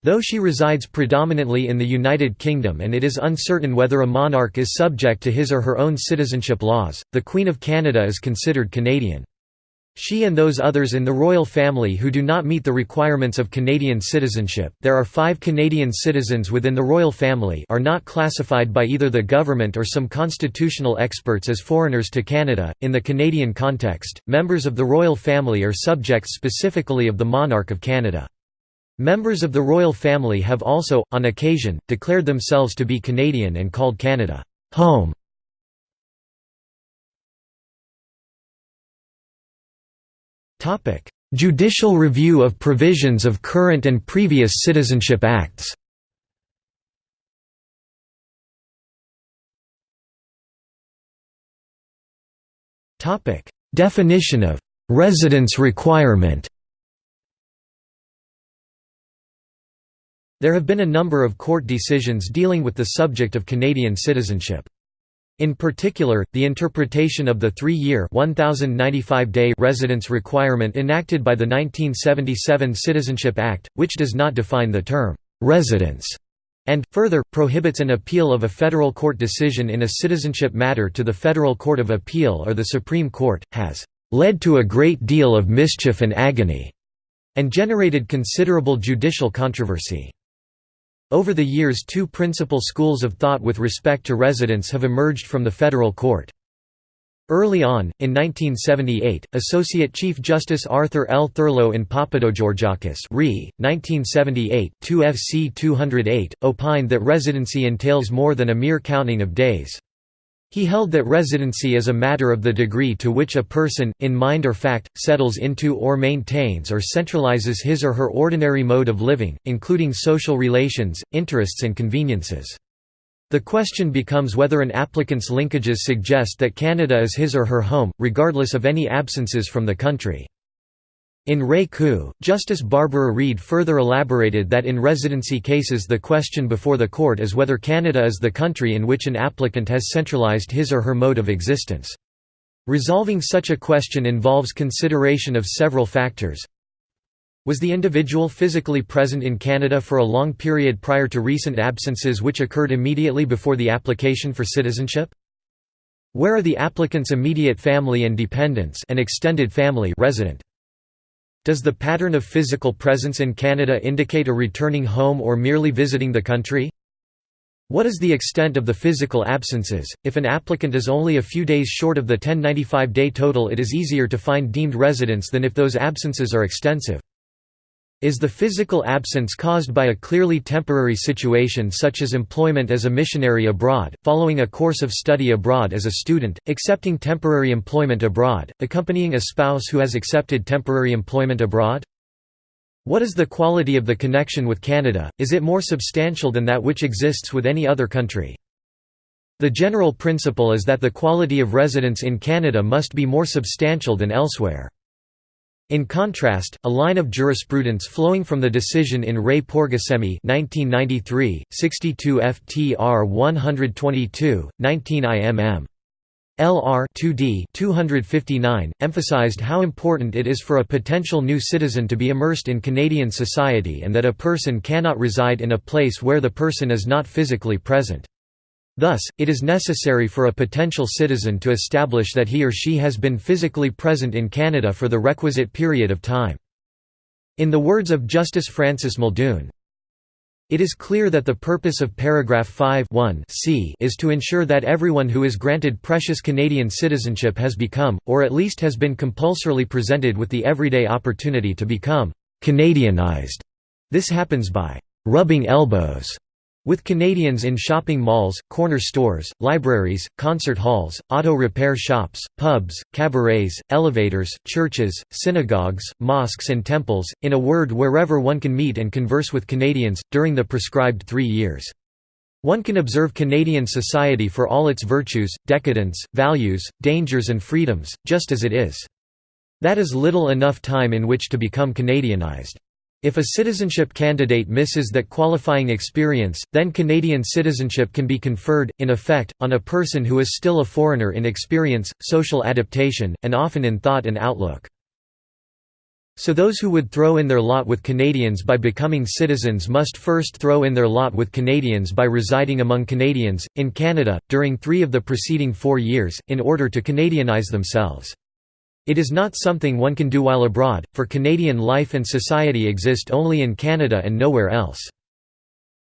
Though she resides predominantly in the United Kingdom and it is uncertain whether a monarch is subject to his or her own citizenship laws, the Queen of Canada is considered Canadian. She and those others in the royal family who do not meet the requirements of Canadian citizenship there are five Canadian citizens within the royal family are not classified by either the government or some constitutional experts as foreigners to Canada. In the Canadian context, members of the royal family are subjects specifically of the monarch of Canada. Members of the royal family have also, on occasion, declared themselves to be Canadian and called Canada home. Judicial review of provisions of current and previous citizenship acts. Definition of «residence requirement» There have been a number of court decisions dealing with the subject of Canadian citizenship. In particular, the interpretation of the three-year residence requirement enacted by the 1977 Citizenship Act, which does not define the term «residence» and, further, prohibits an appeal of a federal court decision in a citizenship matter to the Federal Court of Appeal or the Supreme Court, has «led to a great deal of mischief and agony» and generated considerable judicial controversy. Over the years two principal schools of thought with respect to residence have emerged from the federal court. Early on, in 1978, Associate Chief Justice Arthur L. Thurlow in Papadogeorgakis Re. 1978, 2 FC 208, opined that residency entails more than a mere counting of days. He held that residency is a matter of the degree to which a person, in mind or fact, settles into or maintains or centralizes his or her ordinary mode of living, including social relations, interests and conveniences. The question becomes whether an applicant's linkages suggest that Canada is his or her home, regardless of any absences from the country. In Ray Koo, Justice Barbara Reed further elaborated that in residency cases the question before the court is whether Canada is the country in which an applicant has centralized his or her mode of existence. Resolving such a question involves consideration of several factors. Was the individual physically present in Canada for a long period prior to recent absences which occurred immediately before the application for citizenship? Where are the applicant's immediate family and dependents and extended family resident? Does the pattern of physical presence in Canada indicate a returning home or merely visiting the country? What is the extent of the physical absences? If an applicant is only a few days short of the 1095-day total it is easier to find deemed residents than if those absences are extensive. Is the physical absence caused by a clearly temporary situation such as employment as a missionary abroad, following a course of study abroad as a student, accepting temporary employment abroad, accompanying a spouse who has accepted temporary employment abroad? What is the quality of the connection with Canada, is it more substantial than that which exists with any other country? The general principle is that the quality of residence in Canada must be more substantial than elsewhere. In contrast, a line of jurisprudence flowing from the decision in Ray Pourghasemi 1993, 62 FTR 122, 19 IMM. LR 2D 259 emphasized how important it is for a potential new citizen to be immersed in Canadian society and that a person cannot reside in a place where the person is not physically present. Thus, it is necessary for a potential citizen to establish that he or she has been physically present in Canada for the requisite period of time. In the words of Justice Francis Muldoon, it is clear that the purpose of paragraph 5 c is to ensure that everyone who is granted precious Canadian citizenship has become, or at least has been compulsorily presented with the everyday opportunity to become «Canadianized». This happens by «rubbing elbows» With Canadians in shopping malls, corner stores, libraries, concert halls, auto repair shops, pubs, cabarets, elevators, churches, synagogues, mosques and temples, in a word wherever one can meet and converse with Canadians, during the prescribed three years. One can observe Canadian society for all its virtues, decadence, values, dangers and freedoms, just as it is. That is little enough time in which to become Canadianized. If a citizenship candidate misses that qualifying experience, then Canadian citizenship can be conferred, in effect, on a person who is still a foreigner in experience, social adaptation, and often in thought and outlook. So those who would throw in their lot with Canadians by becoming citizens must first throw in their lot with Canadians by residing among Canadians, in Canada, during three of the preceding four years, in order to Canadianize themselves. It is not something one can do while abroad, for Canadian life and society exist only in Canada and nowhere else.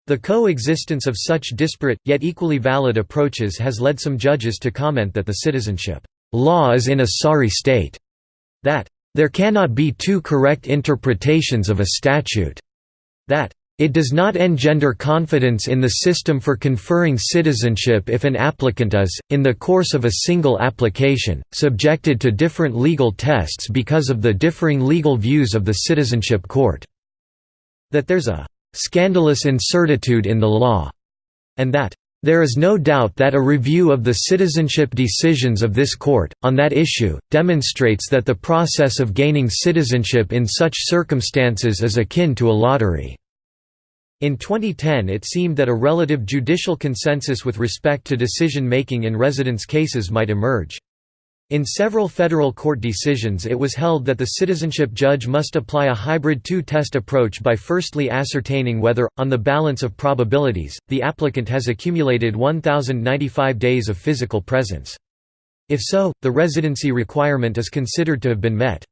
The coexistence of such disparate, yet equally valid approaches has led some judges to comment that the citizenship law is in a sorry state, that there cannot be two correct interpretations of a statute, that it does not engender confidence in the system for conferring citizenship if an applicant is, in the course of a single application, subjected to different legal tests because of the differing legal views of the citizenship court. That there's a «scandalous incertitude in the law», and that there is no doubt that a review of the citizenship decisions of this court, on that issue, demonstrates that the process of gaining citizenship in such circumstances is akin to a lottery. In 2010 it seemed that a relative judicial consensus with respect to decision-making in residence cases might emerge. In several federal court decisions it was held that the citizenship judge must apply a hybrid two-test approach by firstly ascertaining whether, on the balance of probabilities, the applicant has accumulated 1,095 days of physical presence. If so, the residency requirement is considered to have been met.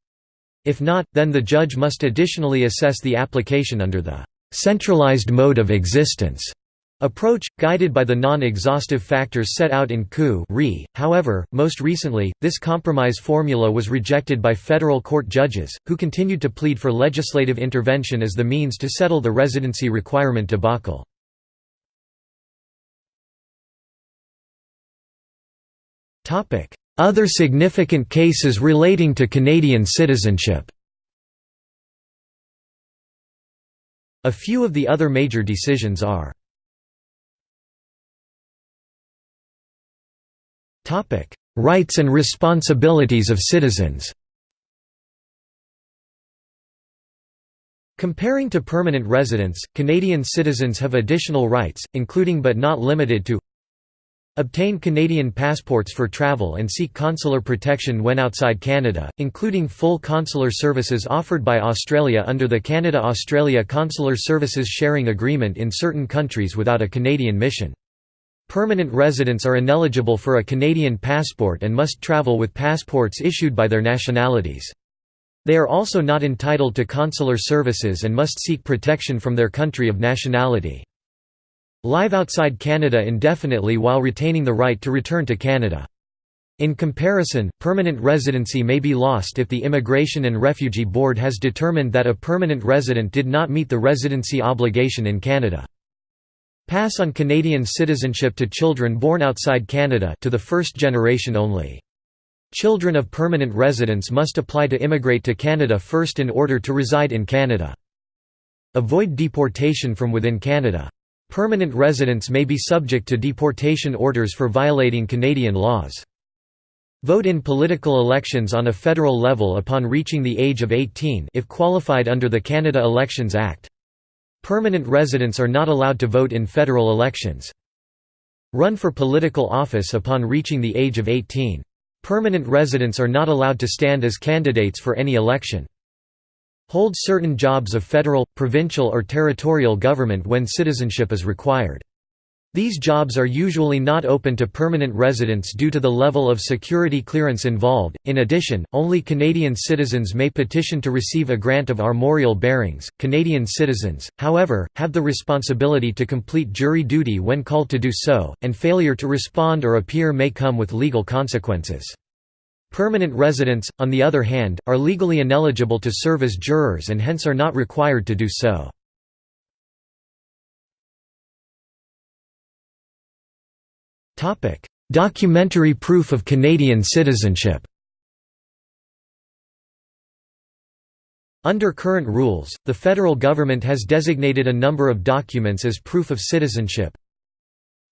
If not, then the judge must additionally assess the application under the centralized mode of existence approach, guided by the non-exhaustive factors set out in Koo Re. However, most recently, this compromise formula was rejected by federal court judges, who continued to plead for legislative intervention as the means to settle the residency requirement debacle. Other significant cases relating to Canadian citizenship A few of the other major decisions are Rights and responsibilities of citizens. Comparing to permanent residents, Canadian citizens have additional rights, including but not limited to Obtain Canadian passports for travel and seek consular protection when outside Canada, including full consular services offered by Australia under the Canada-Australia Consular Services Sharing Agreement in certain countries without a Canadian mission. Permanent residents are ineligible for a Canadian passport and must travel with passports issued by their nationalities. They are also not entitled to consular services and must seek protection from their country of nationality. Live outside Canada indefinitely while retaining the right to return to Canada. In comparison, permanent residency may be lost if the Immigration and Refugee Board has determined that a permanent resident did not meet the residency obligation in Canada. Pass on Canadian citizenship to children born outside Canada to the first generation only. Children of permanent residents must apply to immigrate to Canada first in order to reside in Canada. Avoid deportation from within Canada. Permanent residents may be subject to deportation orders for violating Canadian laws. Vote in political elections on a federal level upon reaching the age of 18 if qualified under the Canada Elections Act. Permanent residents are not allowed to vote in federal elections. Run for political office upon reaching the age of 18. Permanent residents are not allowed to stand as candidates for any election. Hold certain jobs of federal, provincial or territorial government when citizenship is required. These jobs are usually not open to permanent residents due to the level of security clearance involved. In addition, only Canadian citizens may petition to receive a grant of armorial bearings. Canadian citizens, however, have the responsibility to complete jury duty when called to do so, and failure to respond or appear may come with legal consequences. Permanent residents, on the other hand, are legally ineligible to serve as jurors and hence are not required to do so. Documentary proof of Canadian citizenship Under current rules, the federal government has designated a number of documents as proof of citizenship.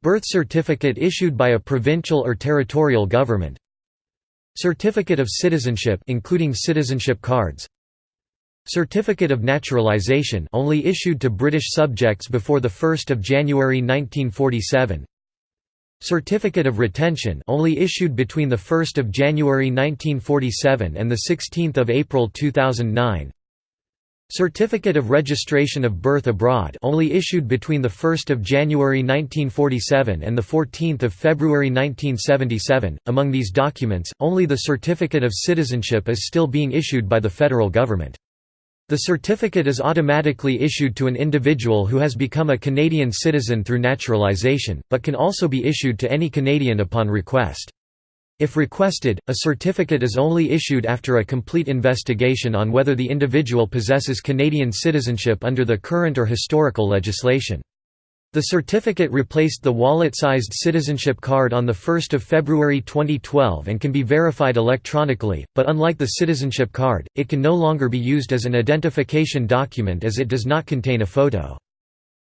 Birth certificate issued by a provincial or territorial government Certificate of citizenship including citizenship cards. Certificate of naturalization only issued to British subjects before the 1st of January 1947 Certificate of retention only issued between the 1st of January 1947 and the 16th of April 2009 Certificate of Registration of Birth Abroad only issued between 1 January 1947 and 14 February 1977. Among these documents, only the Certificate of Citizenship is still being issued by the federal government. The certificate is automatically issued to an individual who has become a Canadian citizen through naturalization, but can also be issued to any Canadian upon request. If requested, a certificate is only issued after a complete investigation on whether the individual possesses Canadian citizenship under the current or historical legislation. The certificate replaced the wallet-sized citizenship card on 1 February 2012 and can be verified electronically, but unlike the citizenship card, it can no longer be used as an identification document as it does not contain a photo.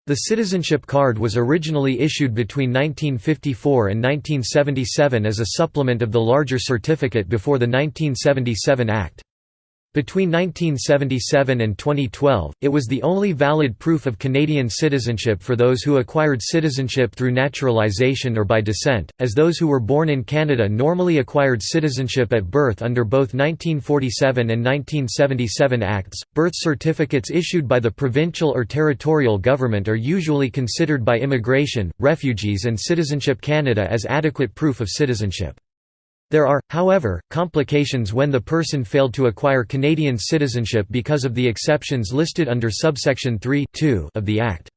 The citizenship card was originally issued between 1954 and 1977 as a supplement of the larger certificate before the 1977 Act. Between 1977 and 2012, it was the only valid proof of Canadian citizenship for those who acquired citizenship through naturalization or by descent, as those who were born in Canada normally acquired citizenship at birth under both 1947 and 1977 Acts. Birth certificates issued by the provincial or territorial government are usually considered by Immigration, Refugees and Citizenship Canada as adequate proof of citizenship. There are, however, complications when the person failed to acquire Canadian citizenship because of the exceptions listed under subsection 3 of the Act.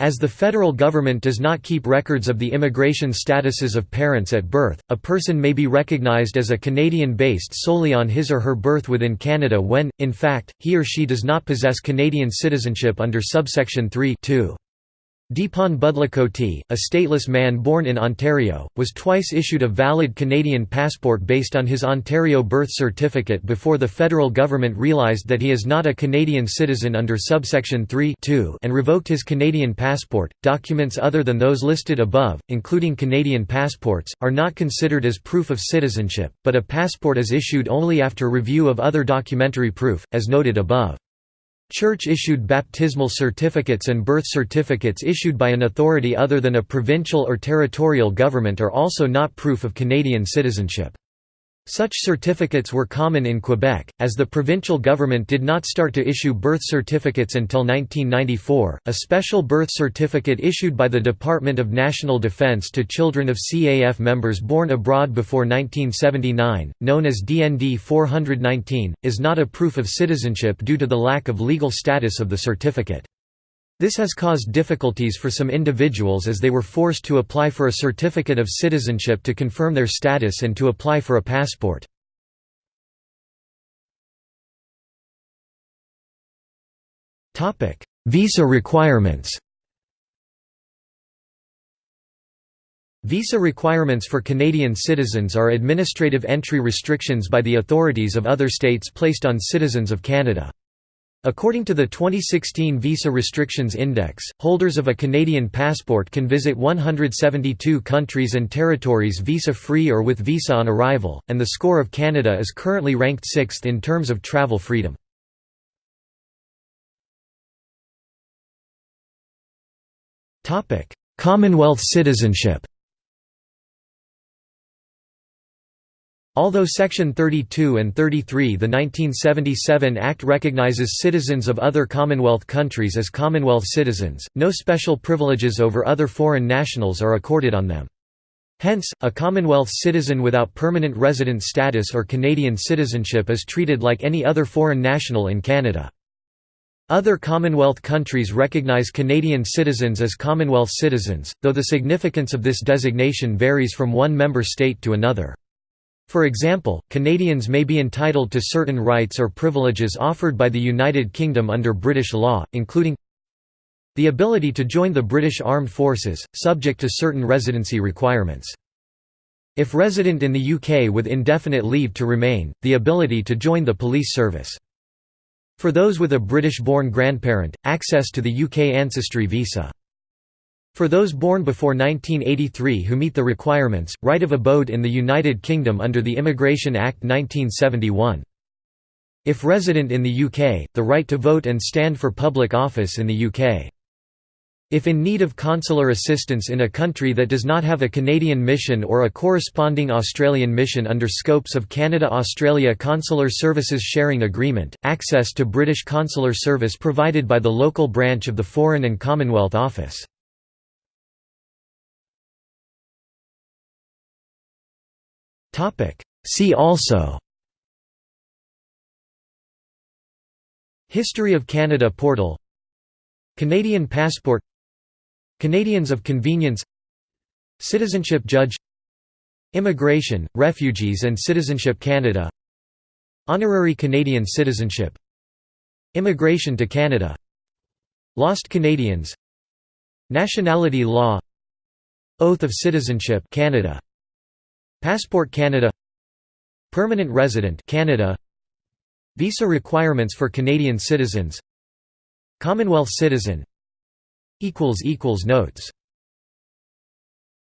As the federal government does not keep records of the immigration statuses of parents at birth, a person may be recognized as a Canadian based solely on his or her birth within Canada when, in fact, he or she does not possess Canadian citizenship under subsection 3 Deepan Budlakoti, a stateless man born in Ontario, was twice issued a valid Canadian passport based on his Ontario birth certificate before the federal government realised that he is not a Canadian citizen under subsection 3 and revoked his Canadian passport. Documents other than those listed above, including Canadian passports, are not considered as proof of citizenship, but a passport is issued only after review of other documentary proof, as noted above. Church-issued baptismal certificates and birth certificates issued by an authority other than a provincial or territorial government are also not proof of Canadian citizenship. Such certificates were common in Quebec, as the provincial government did not start to issue birth certificates until 1994. A special birth certificate issued by the Department of National Defence to children of CAF members born abroad before 1979, known as DND 419, is not a proof of citizenship due to the lack of legal status of the certificate. This has caused difficulties for some individuals as they were forced to apply for a certificate of citizenship to confirm their status and to apply for a passport. Visa requirements Visa requirements for Canadian citizens are administrative entry restrictions by the authorities of other states placed on citizens of Canada. According to the 2016 Visa Restrictions Index, holders of a Canadian passport can visit 172 countries and territories visa-free or with visa on arrival, and the score of Canada is currently ranked sixth in terms of travel freedom. Commonwealth citizenship Although Section 32 and 33 the 1977 Act recognizes citizens of other Commonwealth countries as Commonwealth citizens, no special privileges over other foreign nationals are accorded on them. Hence, a Commonwealth citizen without permanent resident status or Canadian citizenship is treated like any other foreign national in Canada. Other Commonwealth countries recognize Canadian citizens as Commonwealth citizens, though the significance of this designation varies from one member state to another. For example, Canadians may be entitled to certain rights or privileges offered by the United Kingdom under British law, including the ability to join the British Armed Forces, subject to certain residency requirements. If resident in the UK with indefinite leave to remain, the ability to join the police service. For those with a British-born grandparent, access to the UK ancestry visa. For those born before 1983 who meet the requirements, right of abode in the United Kingdom under the Immigration Act 1971. If resident in the UK, the right to vote and stand for public office in the UK. If in need of consular assistance in a country that does not have a Canadian mission or a corresponding Australian mission under scopes of Canada-Australia Consular Services Sharing Agreement, access to British consular service provided by the local branch of the Foreign and Commonwealth Office. See also. History of Canada portal. Canadian passport. Canadians of convenience. Citizenship judge. Immigration, Refugees and Citizenship Canada. Honorary Canadian citizenship. Immigration to Canada. Lost Canadians. Nationality law. Oath of Citizenship Canada Passport Canada Permanent resident Canada Visa requirements for Canadian citizens Commonwealth citizen equals equals Notes